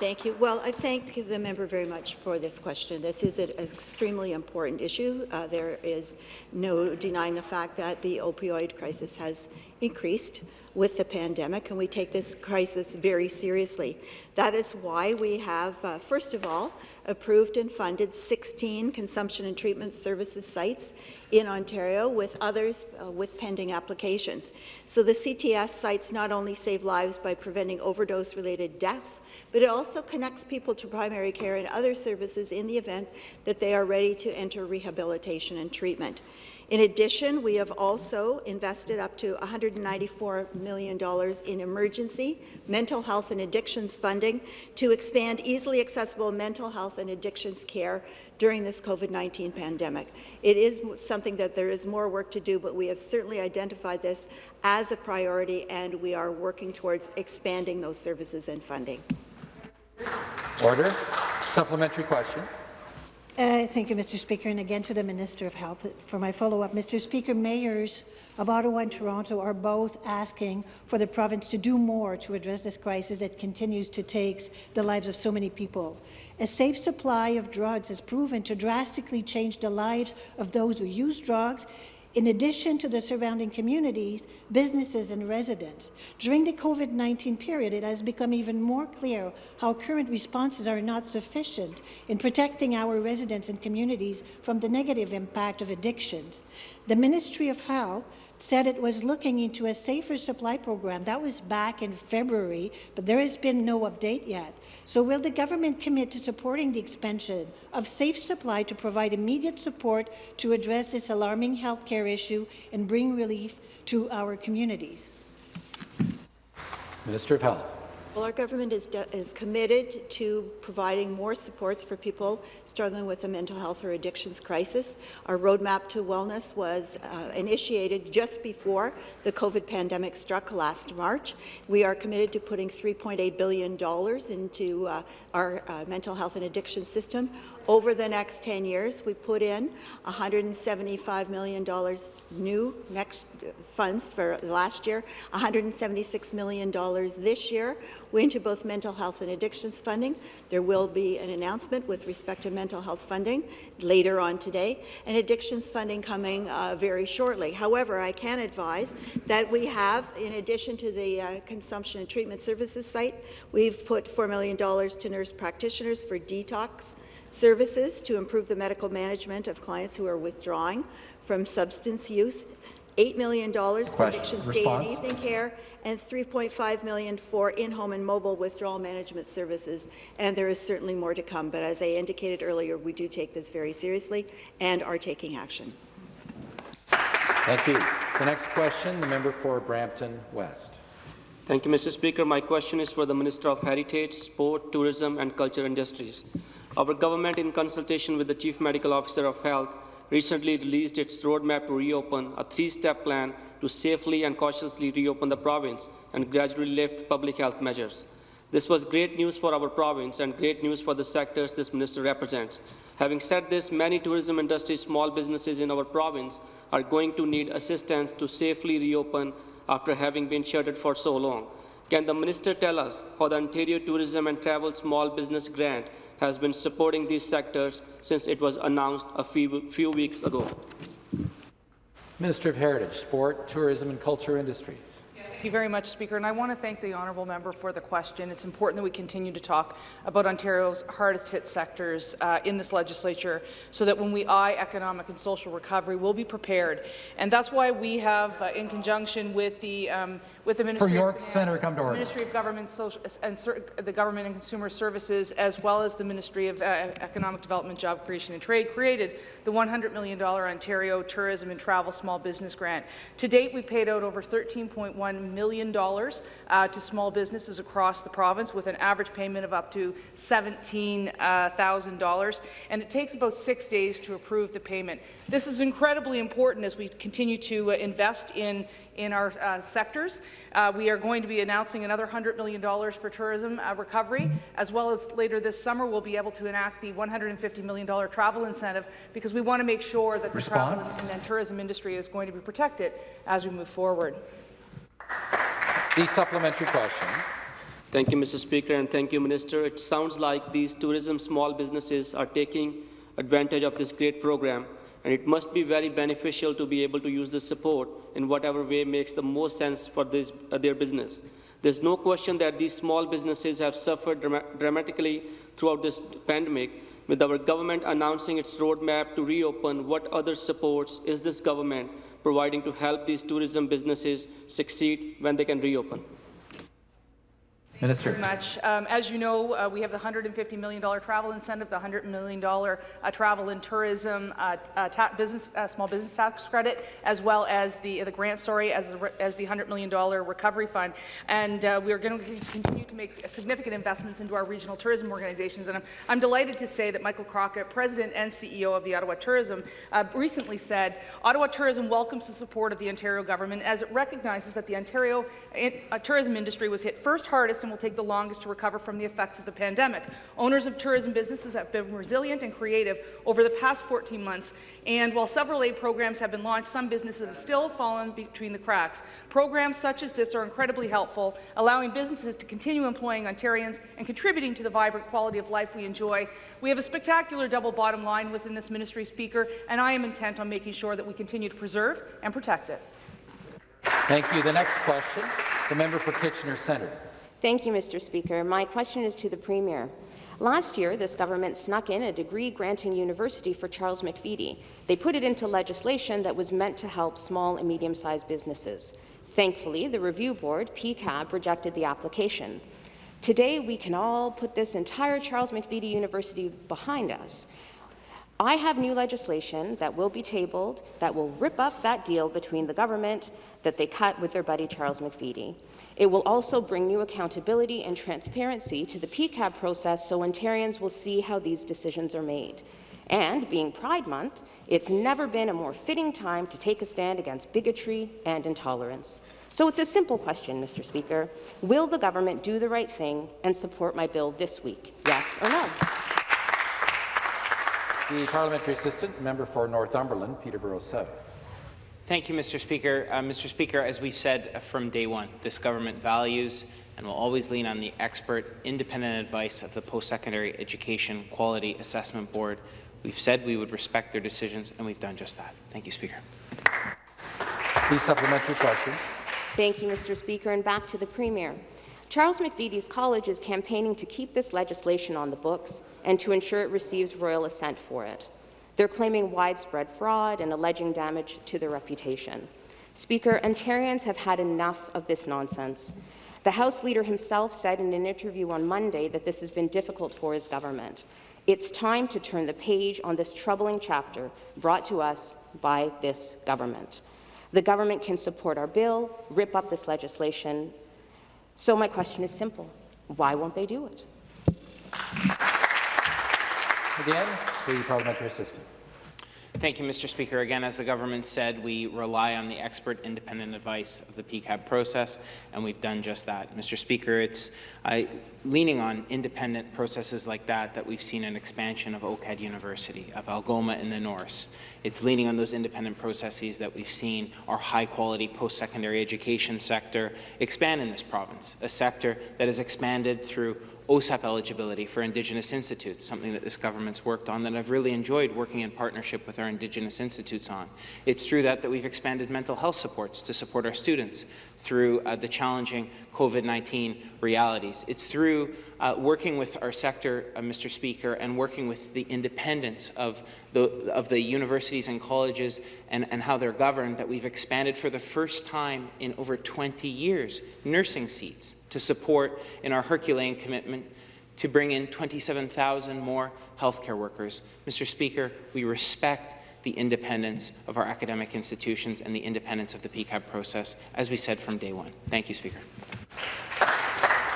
Thank you. Well, I thank the member very much for this question. This is an extremely important issue. Uh, there is no denying the fact that the opioid crisis has increased with the pandemic, and we take this crisis very seriously. That is why we have, uh, first of all, approved and funded 16 consumption and treatment services sites in Ontario, with others uh, with pending applications. So the CTS sites not only save lives by preventing overdose-related deaths, but it also connects people to primary care and other services in the event that they are ready to enter rehabilitation and treatment. In addition, we have also invested up to $194 million in emergency mental health and addictions funding to expand easily accessible mental health and addictions care during this COVID-19 pandemic. It is something that there is more work to do, but we have certainly identified this as a priority, and we are working towards expanding those services and funding. Order. Supplementary question. Uh, thank you, Mr. Speaker, and again to the Minister of Health for my follow-up. Mr. Speaker, mayors of Ottawa and Toronto are both asking for the province to do more to address this crisis that continues to take the lives of so many people. A safe supply of drugs has proven to drastically change the lives of those who use drugs in addition to the surrounding communities, businesses and residents. During the COVID-19 period, it has become even more clear how current responses are not sufficient in protecting our residents and communities from the negative impact of addictions. The Ministry of Health said it was looking into a safer supply program. That was back in February, but there has been no update yet. So will the government commit to supporting the expansion of safe supply to provide immediate support to address this alarming health care issue and bring relief to our communities? Minister of Health. Well, our government is, is committed to providing more supports for people struggling with a mental health or addictions crisis. Our roadmap to wellness was uh, initiated just before the COVID pandemic struck last March. We are committed to putting $3.8 billion into uh, our uh, mental health and addiction system. Over the next 10 years, we put in $175 million new next uh, funds for last year, $176 million this year into both mental health and addictions funding. There will be an announcement with respect to mental health funding later on today, and addictions funding coming uh, very shortly. However, I can advise that we have, in addition to the uh, consumption and treatment services site, we've put $4 million to nurse practitioners for detox services to improve the medical management of clients who are withdrawing from substance use, $8 million for addiction day and evening care, and 3.5 million for in-home and mobile withdrawal management services. And there is certainly more to come, but as I indicated earlier, we do take this very seriously and are taking action. Thank you. The next question, the member for Brampton West. Thank you, Mr. Speaker. My question is for the Minister of Heritage, Sport, Tourism and Culture Industries. Our government, in consultation with the Chief Medical Officer of Health, recently released its roadmap to reopen, a three-step plan to safely and cautiously reopen the province and gradually lift public health measures. This was great news for our province and great news for the sectors this minister represents. Having said this, many tourism industry small businesses in our province are going to need assistance to safely reopen after having been shuttered for so long. Can the minister tell us how the Ontario Tourism and Travel Small Business Grant has been supporting these sectors since it was announced a few, few weeks ago. Minister of Heritage, Sport, Tourism and Culture Industries. Thank you very much, Speaker. And I want to thank the honourable member for the question. It's important that we continue to talk about Ontario's hardest hit sectors uh, in this legislature so that when we eye economic and social recovery, we'll be prepared. And that's why we have, uh, in conjunction with the, um, with the Ministry, York of, Finance, Senator, come to. Ministry of Government Social, and the Government and Consumer Services, as well as the Ministry of uh, Economic Development, Job Creation and Trade, created the $100 million Ontario Tourism and Travel Small Business Grant. To date, we've paid out over 13.1 million dollars uh, to small businesses across the province with an average payment of up to $17,000, and it takes about six days to approve the payment. This is incredibly important as we continue to uh, invest in, in our uh, sectors. Uh, we are going to be announcing another $100 million for tourism uh, recovery, as well as later this summer we'll be able to enact the $150 million travel incentive because we want to make sure that Response? the travel and tourism industry is going to be protected as we move forward. The supplementary question. Thank you, Mr. Speaker, and thank you, Minister. It sounds like these tourism small businesses are taking advantage of this great program. and it must be very beneficial to be able to use this support in whatever way makes the most sense for this, uh, their business. There's no question that these small businesses have suffered drama dramatically throughout this pandemic. With our government announcing its roadmap to reopen, what other supports is this government providing to help these tourism businesses succeed when they can reopen? Minister. very much. Um, as you know, uh, we have the $150 million travel incentive, the $100 million uh, travel and tourism uh, uh business, uh, small business tax credit, as well as the, the grant, sorry, as the, as the $100 million recovery fund. And uh, we are going to continue to make significant investments into our regional tourism organizations. And I'm, I'm delighted to say that Michael Crockatt, President and CEO of the Ottawa Tourism, recently said, Ottawa Tourism welcomes the support of the Ontario government as it recognizes that the Ontario tourism industry was hit first hardest will take the longest to recover from the effects of the pandemic. Owners of tourism businesses have been resilient and creative over the past 14 months, and while several aid programs have been launched, some businesses have still fallen between the cracks. Programs such as this are incredibly helpful, allowing businesses to continue employing Ontarians and contributing to the vibrant quality of life we enjoy. We have a spectacular double bottom line within this ministry, Speaker, and I am intent on making sure that we continue to preserve and protect it. Thank you. The next question, the member for Kitchener Centre. Thank you, Mr. Speaker. My question is to the Premier. Last year, this government snuck in a degree-granting university for Charles McVety. They put it into legislation that was meant to help small and medium-sized businesses. Thankfully, the review board, PEQAB, rejected the application. Today, we can all put this entire Charles McVety University behind us. I have new legislation that will be tabled that will rip up that deal between the government that they cut with their buddy Charles McVety. It will also bring new accountability and transparency to the PEQAB process so Ontarians will see how these decisions are made. And being Pride Month, it's never been a more fitting time to take a stand against bigotry and intolerance. So it's a simple question, Mr. Speaker. Will the government do the right thing and support my bill this week? Yes or no? The parliamentary assistant, member for Northumberland, Peterborough South. Thank you, Mr. Speaker. Uh, Mr. Speaker, as we've said from day one, this government values and will always lean on the expert, independent advice of the Post-Secondary Education Quality Assessment Board. We've said we would respect their decisions, and we've done just that. Thank you, Speaker. Please supplementary question. Thank you, Mr. Speaker, and back to the Premier. Charles McVety's College is campaigning to keep this legislation on the books and to ensure it receives royal assent for it. They're claiming widespread fraud and alleging damage to their reputation. Speaker, Ontarians have had enough of this nonsense. The House Leader himself said in an interview on Monday that this has been difficult for his government. It's time to turn the page on this troubling chapter brought to us by this government. The government can support our bill, rip up this legislation. So my question is simple. Why won't they do it? Again, the parliamentary assistant. Thank you, Mr. Speaker. Again, as the government said, we rely on the expert independent advice of the PEQAB process, and we've done just that. Mr. Speaker, it's uh, leaning on independent processes like that that we've seen an expansion of OCAD University, of Algoma in the north. It's leaning on those independent processes that we've seen our high-quality post-secondary education sector expand in this province, a sector that has expanded through OSAP eligibility for Indigenous institutes, something that this government's worked on that I've really enjoyed working in partnership with our Indigenous institutes on. It's through that that we've expanded mental health supports to support our students through uh, the challenging COVID-19 realities. It's through uh, working with our sector, uh, Mr. Speaker, and working with the independence of the, of the universities and colleges and, and how they're governed that we've expanded for the first time in over 20 years nursing seats to support in our Herculean commitment to bring in 27,000 more healthcare workers. Mr. Speaker, we respect the independence of our academic institutions and the independence of the PEQAB process, as we said from day one. Thank you, Speaker.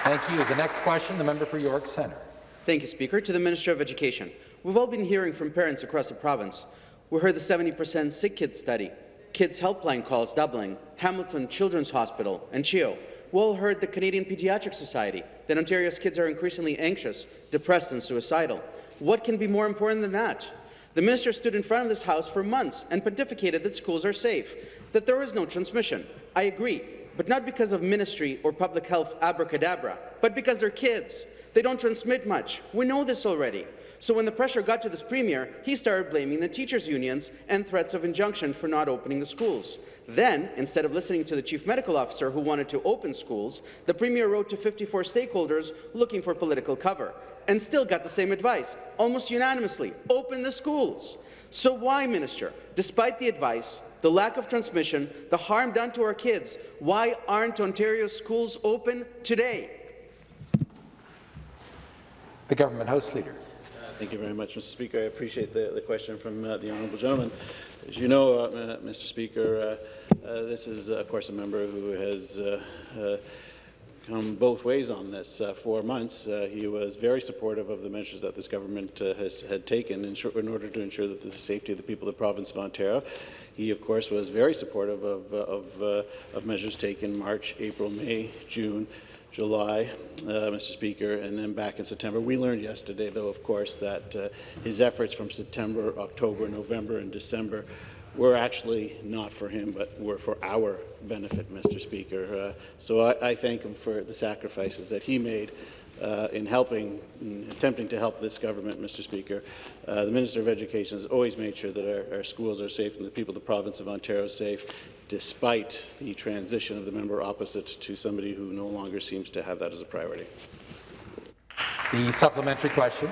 Thank you. The next question, the member for York Centre. Thank you, Speaker. To the Minister of Education. We've all been hearing from parents across the province. We heard the 70% sick kids study, kids helpline calls doubling, Hamilton Children's Hospital, and CHEO. We all heard the Canadian Pediatric Society that Ontario's kids are increasingly anxious, depressed and suicidal. What can be more important than that? The minister stood in front of this House for months and pontificated that schools are safe, that there is no transmission. I agree, but not because of ministry or public health abracadabra, but because they're kids. They don't transmit much. We know this already. So when the pressure got to this premier, he started blaming the teachers' unions and threats of injunction for not opening the schools. Then, instead of listening to the chief medical officer who wanted to open schools, the premier wrote to 54 stakeholders looking for political cover and still got the same advice, almost unanimously, open the schools. So why, Minister, despite the advice, the lack of transmission, the harm done to our kids, why aren't Ontario schools open today? The Government House Leader. Thank you very much, Mr. Speaker. I appreciate the, the question from uh, the honourable gentleman. As you know, uh, Mr. Speaker, uh, uh, this is, of course, a member who has uh, uh, come both ways on this. Uh, for months, uh, he was very supportive of the measures that this government uh, has had taken in, in, order to ensure that the safety of the people of the province of Ontario. He, of course, was very supportive of, of, of measures taken March, April, May, June, July, uh, Mr. Speaker, and then back in September. We learned yesterday, though, of course, that uh, his efforts from September, October, November, and December were actually not for him, but were for our benefit, Mr. Speaker. Uh, so I, I, thank him for the sacrifices that he made uh, in helping, in attempting to help this government, Mr. Speaker. Uh, the Minister of Education has always made sure that our, our, schools are safe and the people of the province of Ontario are safe despite the transition of the member opposite to somebody who no longer seems to have that as a priority. The supplementary question.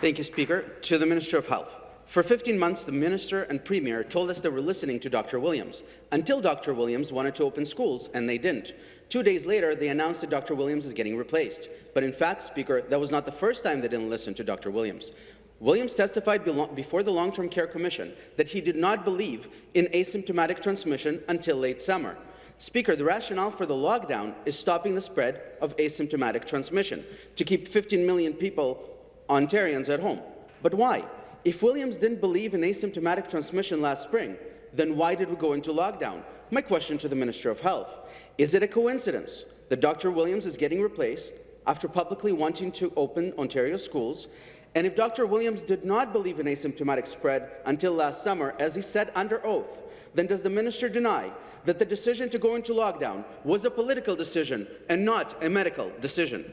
Thank you, Speaker. To the Minister of Health. For 15 months, the Minister and Premier told us they were listening to Dr. Williams, until Dr. Williams wanted to open schools, and they didn't. Two days later, they announced that Dr. Williams is getting replaced. But in fact, Speaker, that was not the first time they didn't listen to Dr. Williams. Williams testified before the Long-Term Care Commission that he did not believe in asymptomatic transmission until late summer. Speaker, the rationale for the lockdown is stopping the spread of asymptomatic transmission, to keep 15 million people, Ontarians, at home. But why? If Williams didn't believe in asymptomatic transmission last spring, then why did we go into lockdown? My question to the Minister of Health, is it a coincidence that Dr. Williams is getting replaced after publicly wanting to open Ontario schools and if Dr. Williams did not believe in asymptomatic spread until last summer, as he said under oath, then does the minister deny that the decision to go into lockdown was a political decision and not a medical decision?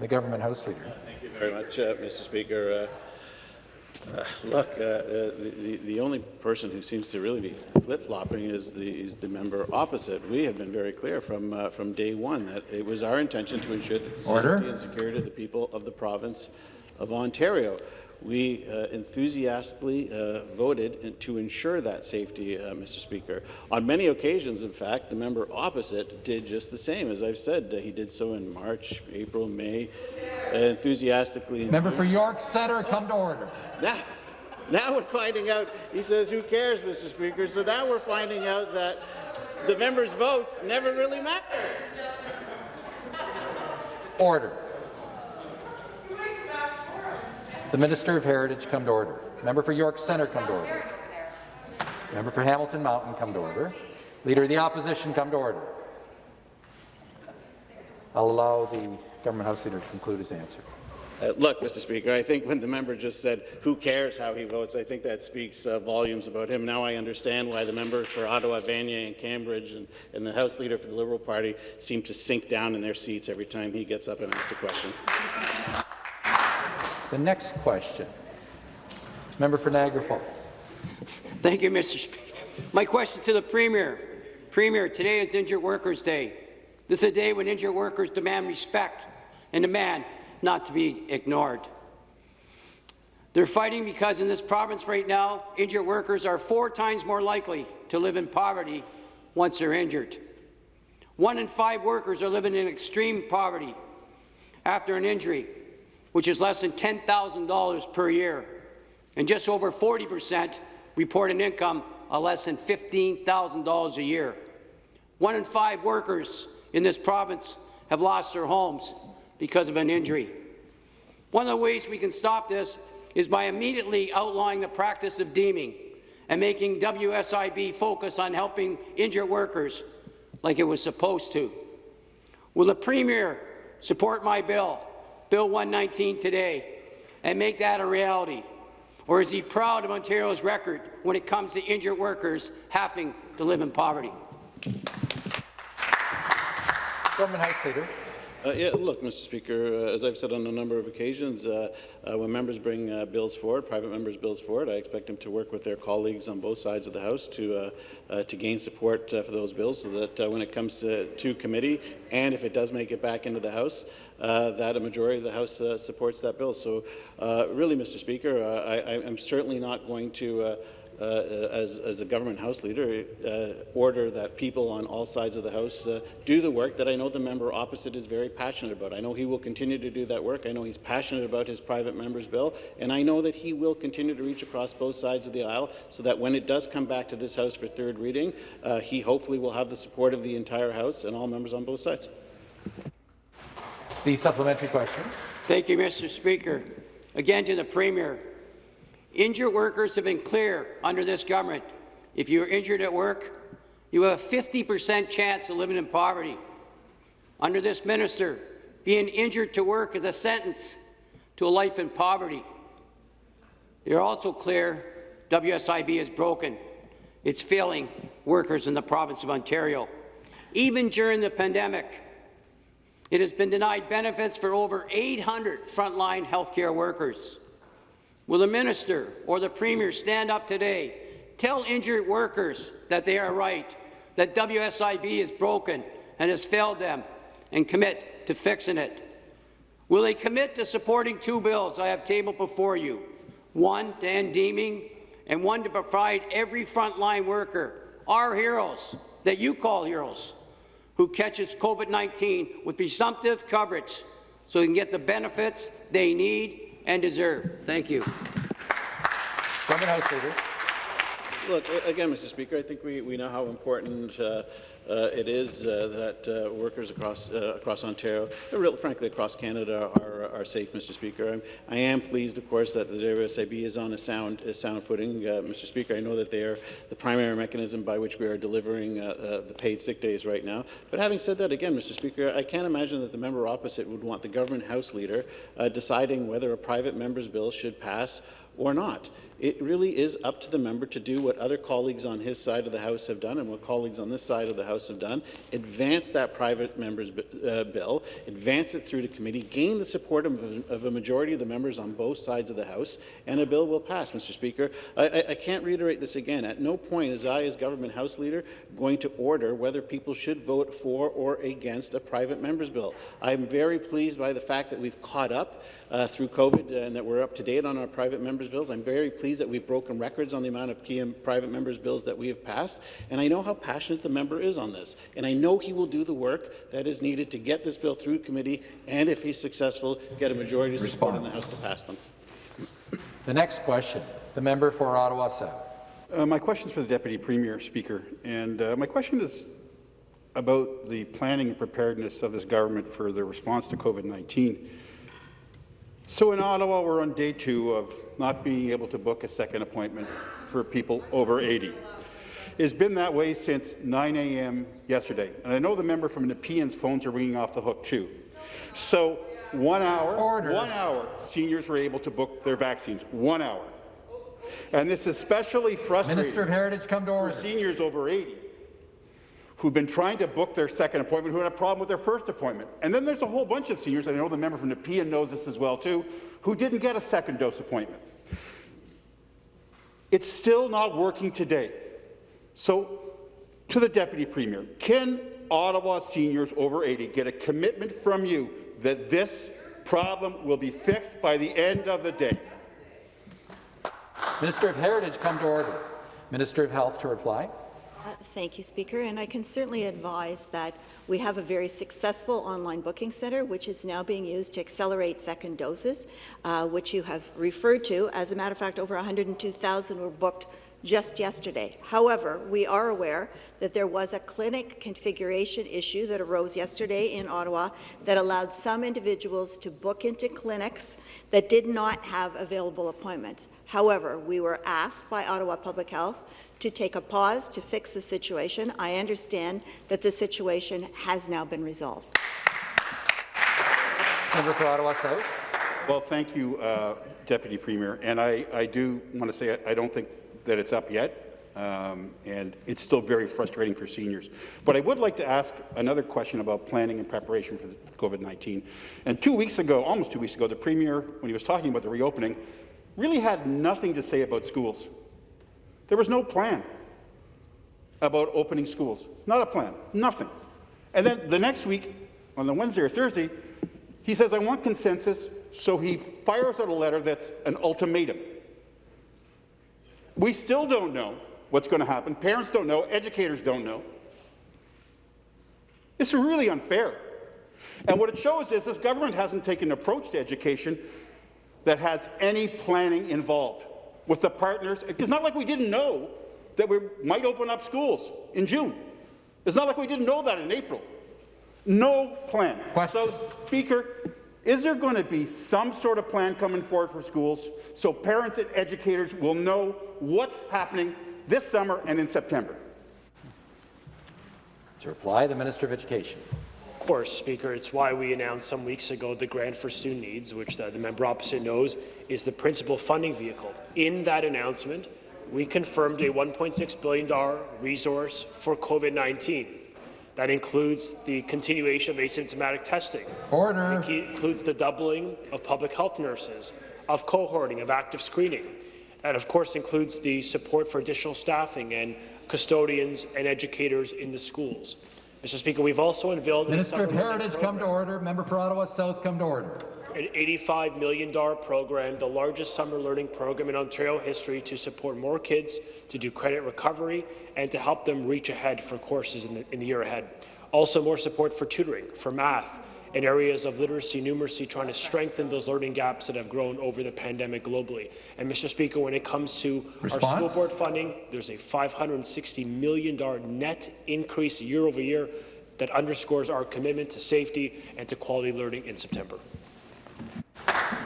The Government House Leader. Thank you very much, uh, Mr. Speaker. Uh, uh, look, uh, the, the only person who seems to really be flip-flopping is the, is the member opposite. We have been very clear from, uh, from day one that it was our intention to ensure that the Order. safety and security of the people of the province of Ontario. We uh, enthusiastically uh, voted to ensure that safety, uh, Mr. Speaker. On many occasions, in fact, the member opposite did just the same. As I've said, he did so in March, April, May, enthusiastically. Member for York Centre, come to order. Now, now we're finding out, he says, who cares, Mr. Speaker? So now we're finding out that the members' votes never really matter. Order. The Minister of Heritage come to order. Member for York Centre come to order. Member for Hamilton Mountain come to order. Leader of the Opposition come to order. I'll allow the Government House Leader to conclude his answer. Uh, look, Mr. Speaker, I think when the member just said, who cares how he votes, I think that speaks uh, volumes about him. Now I understand why the members for Ottawa, Vanier and Cambridge and, and, the House Leader for the Liberal Party seem to sink down in their seats every time he gets up and asks a question. The next question. Member for Niagara Falls. Thank you, Mr. Speaker. My question to the Premier. Premier, today is Injured Workers' Day. This is a day when injured workers demand respect and demand not to be ignored. They're fighting because in this province right now, injured workers are four times more likely to live in poverty once they're injured. One in five workers are living in extreme poverty after an injury which is less than $10,000 per year, and just over 40 percent report an income of less than $15,000 a year. One in five workers in this province have lost their homes because of an injury. One of the ways we can stop this is by immediately outlawing the practice of deeming and making WSIB focus on helping injured workers like it was supposed to. Will the Premier support my bill Bill 119 today and make that a reality? Or is he proud of Ontario's record when it comes to injured workers having to live in poverty? Government House Leader. Uh, yeah, look, Mr. Speaker, uh, as I've said on a number of occasions, uh, uh, when members bring uh, bills forward, private members' bills forward, I expect them to work with their colleagues on both sides of the House to uh, uh, to gain support uh, for those bills, so that uh, when it comes to, to committee, and if it does make it back into the House, uh, that a majority of the House uh, supports that bill. So, uh, really, Mr. Speaker, uh, I, I'm certainly not going to. Uh, uh, as, as a government House leader, uh, order that people on all sides of the House uh, do the work that I know the member opposite is very passionate about. I know he will continue to do that work. I know he's passionate about his private member's bill, and I know that he will continue to reach across both sides of the aisle so that when it does come back to this House for third reading, he hopefully will have the support of the entire House and all members on both sides. The supplementary question. Thank you, Mr. Speaker. Again to the Premier. Injured workers have been clear under this government. If you are injured at work, you have a 50% chance of living in poverty. Under this minister, being injured to work is a sentence to a life in poverty. They are also clear WSIB is broken. It's failing workers in the province of Ontario. Even during the pandemic, it has been denied benefits for over 800 frontline healthcare workers. Will the minister or the premier stand up today, tell injured workers that they are right, that WSIB is broken and has failed them, and commit to fixing it? Will they commit to supporting two bills I have tabled before you, one to end deeming and one to provide every frontline worker, our heroes, that you call heroes, who catches COVID-19 with presumptive coverage so they can get the benefits they need and deserve. Thank you. Government House Leader. Look, again, Mr. Speaker, I think we, we know how important uh, uh, it is uh, that uh, workers across uh, across Ontario, real, frankly across Canada, are, are safe, Mr. Speaker. I'm, I am pleased, of course, that the WSIB is on a sound a sound footing, uh, Mr. Speaker. I know that they are the primary mechanism by which we are delivering uh, the paid sick days right now. But having said that, again, Mr. Speaker, I can't imagine that the member opposite would want the government House leader deciding whether a private member's bill should pass or not. It really is up to the member to do what other colleagues on his side of the House have done and what colleagues on this side of the House have done, advance that private member's uh, bill, advance it through to committee, gain the support of, of, a majority of the members on both sides of the House, and a bill will pass, Mr. Speaker. I, I, I can't reiterate this again. At no point is I, as government House leader, going to order whether people should vote for or against a private member's bill. I'm very pleased by the fact that we've caught up uh, through COVID and that we're up to date on our private members' bills. I'm very pleased that we've broken records on the amount of PM private members' bills that we have passed, and I know how passionate the member is on this, and I know he will do the work that is needed to get this bill through committee, and if he's successful, get a majority of support in the House to pass them. The next question, the member for Ottawa South. Uh, my question is for the Deputy Premier, Speaker, and uh, my question is about the planning and preparedness of this government for the response to COVID-19. So in Ottawa, we're on day two of not being able to book a second appointment for people over 80. It's been that way since 9 a.m. yesterday, and I know the member from Nepean's phones are ringing off the hook too. So one hour, Order. one hour, seniors were able to book their vaccines. One hour. And this is especially frustrating Minister of Heritage, come to order. for seniors over 80 who've been trying to book their second appointment, who had a problem with their first appointment. And then there's a whole bunch of seniors, I know the member from Nepean knows this as well too, who didn't get a second dose appointment. It's still not working today. So, to the Deputy Premier, can Ottawa seniors over 80 get a commitment from you that this problem will be fixed by the end of the day? Minister of Heritage, come to order. Minister of Health to reply. Uh, Thank you, Speaker, and I can certainly advise that we have a very successful online booking centre, which is now being used to accelerate second doses, uh, which you have referred to. As a matter of fact, over 102,000 were booked just yesterday. However, we are aware that there was a clinic configuration issue that arose yesterday in Ottawa that allowed some individuals to book into clinics that did not have available appointments. However, we were asked by Ottawa Public Health to take a pause to fix the situation. I understand that the situation has now been resolved. Member for Ottawa South. Well, thank you, uh, Deputy Premier. And I, I do want to say I, I don't think that it's up yet. um, and it's still very frustrating for seniors. But I would like to ask another question about planning and preparation for COVID-19. And two weeks ago, almost two weeks ago, the Premier, when he was talking about the reopening, really had nothing to say about schools. There was no plan about opening schools. Not a plan, nothing. And then the next week, on the Wednesday or Thursday, he says, I want consensus, so he fires out a letter that's an ultimatum. We still don't know what's going to happen. Parents don't know. Educators don't know. It's really unfair. And what it shows is this government hasn't taken an approach to education that has any planning involved with the partners. It's not like we didn't know that we might open up schools in June. It's not like we didn't know that in April. No plan. Question. So, Speaker, is there going to be some sort of plan coming forward for schools so parents and educators will know what's happening this summer and in September? To reply, the Minister of Education. Of course, Speaker. It's why we announced some weeks ago the Grant for Student Needs, which the, the member opposite knows is the principal funding vehicle. In that announcement, we confirmed a $1.6 billion resource for COVID-19. That includes the continuation of asymptomatic testing. Order. It includes the doubling of public health nurses, of cohorting, of active screening. And of course includes the support for additional staffing and custodians and educators in the schools. Mr. Speaker, we've also unveiled Minister of Heritage, come to order. Member for Ottawa South, come to order. An $85 million program, the largest summer learning program in Ontario history to support more kids to do credit recovery and to help them reach ahead for courses in the, in the year ahead. Also more support for tutoring, for math, in areas of literacy numeracy, trying to strengthen those learning gaps that have grown over the pandemic globally. And, Mr. Speaker, when it comes to Response? our school board funding, there's a $560 million net increase year over year that underscores our commitment to safety and to quality learning in September.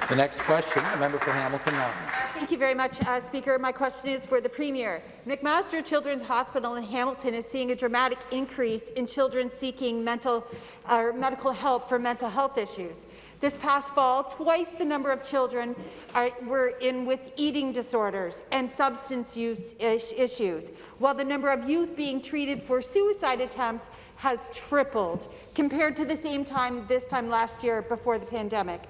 The next question, a member for Hamilton Mountain. Thank you very much, uh, Speaker. My question is for the Premier. McMaster Children's Hospital in Hamilton is seeing a dramatic increase in children seeking mental or medical help for mental health issues. This past fall, twice the number of children are, were in with eating disorders and substance use is issues, while the number of youth being treated for suicide attempts has tripled compared to the same time this time last year before the pandemic.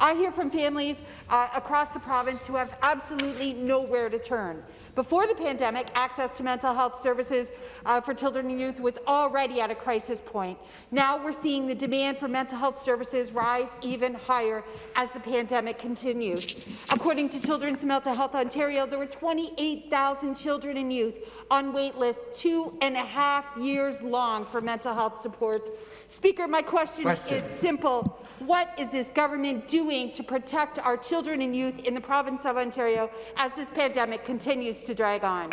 I hear from families uh, across the province who have absolutely nowhere to turn. Before the pandemic, access to mental health services uh, for children and youth was already at a crisis point. Now we're seeing the demand for mental health services rise even higher as the pandemic continues. According to Children's Mental Health Ontario, there were 28,000 children and youth on wait lists two and a half years long for mental health supports. Speaker, my question, question. is simple. What is this government doing to protect our children and youth in the province of Ontario as this pandemic continues to drag on?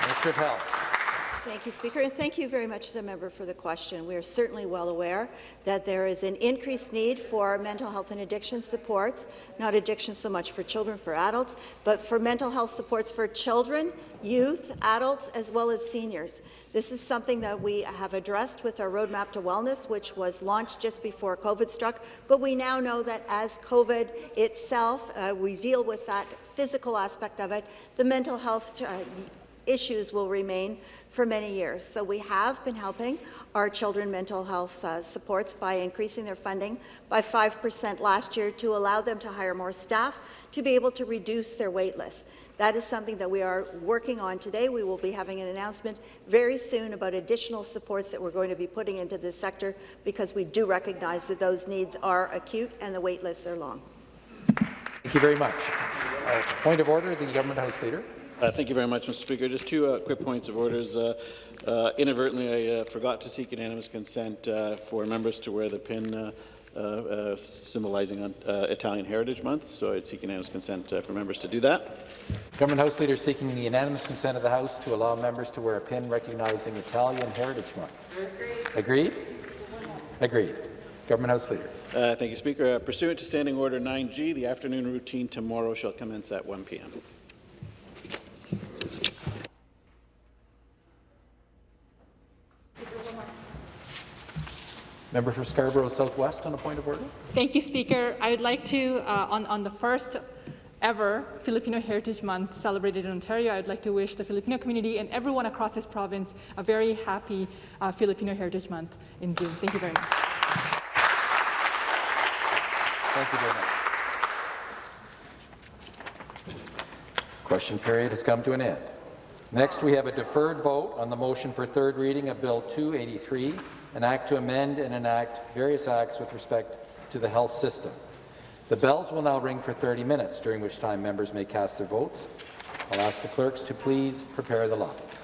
Minister of Health. Thank you, Speaker, and thank you very much to the member for the question. We are certainly well aware that there is an increased need for mental health and addiction supports, not addiction so much for children, for adults, but for mental health supports for children, youth, adults, as well as seniors. This is something that we have addressed with our Roadmap to Wellness, which was launched just before COVID struck, but we now know that as COVID itself, uh, we deal with that physical aspect of it, the mental health uh, issues will remain for many years. So we have been helping our children mental health uh, supports by increasing their funding by 5% last year to allow them to hire more staff to be able to reduce their wait list. That is something that we are working on today. We will be having an announcement very soon about additional supports that we're going to be putting into this sector because we do recognize that those needs are acute and the wait lists are long. Thank you very much. Uh, point of order, the Government House Leader. Uh, thank you very much, Mr. Speaker. Just two uh, quick points of orders. Uh, uh inadvertently, I uh, forgot to seek unanimous consent uh, for members to wear the pin symbolizing Italian Heritage Month, so I'd seek unanimous consent for members to do that. Government House Leader seeking the unanimous consent of the House to allow members to wear a pin recognizing Italian Heritage Month. Agreed? Agreed. Government House Leader. thank you, Speaker. pursuant to Standing Order 9G, the afternoon routine tomorrow shall commence at 1 p.m. Member for Scarborough Southwest on a point of order. Thank you, Speaker. I would like to, uh, on, on the first ever Filipino Heritage Month celebrated in Ontario, I'd like to wish the Filipino community and everyone across this province a very happy uh, Filipino Heritage Month in June. Thank you very much. Thank you very much. Question period has come to an end. Next, we have a deferred vote on the motion for third reading of Bill 283, an act to amend and enact various acts with respect to the health system. The bells will now ring for 30 minutes, during which time members may cast their votes. I'll ask the clerks to please prepare the lines.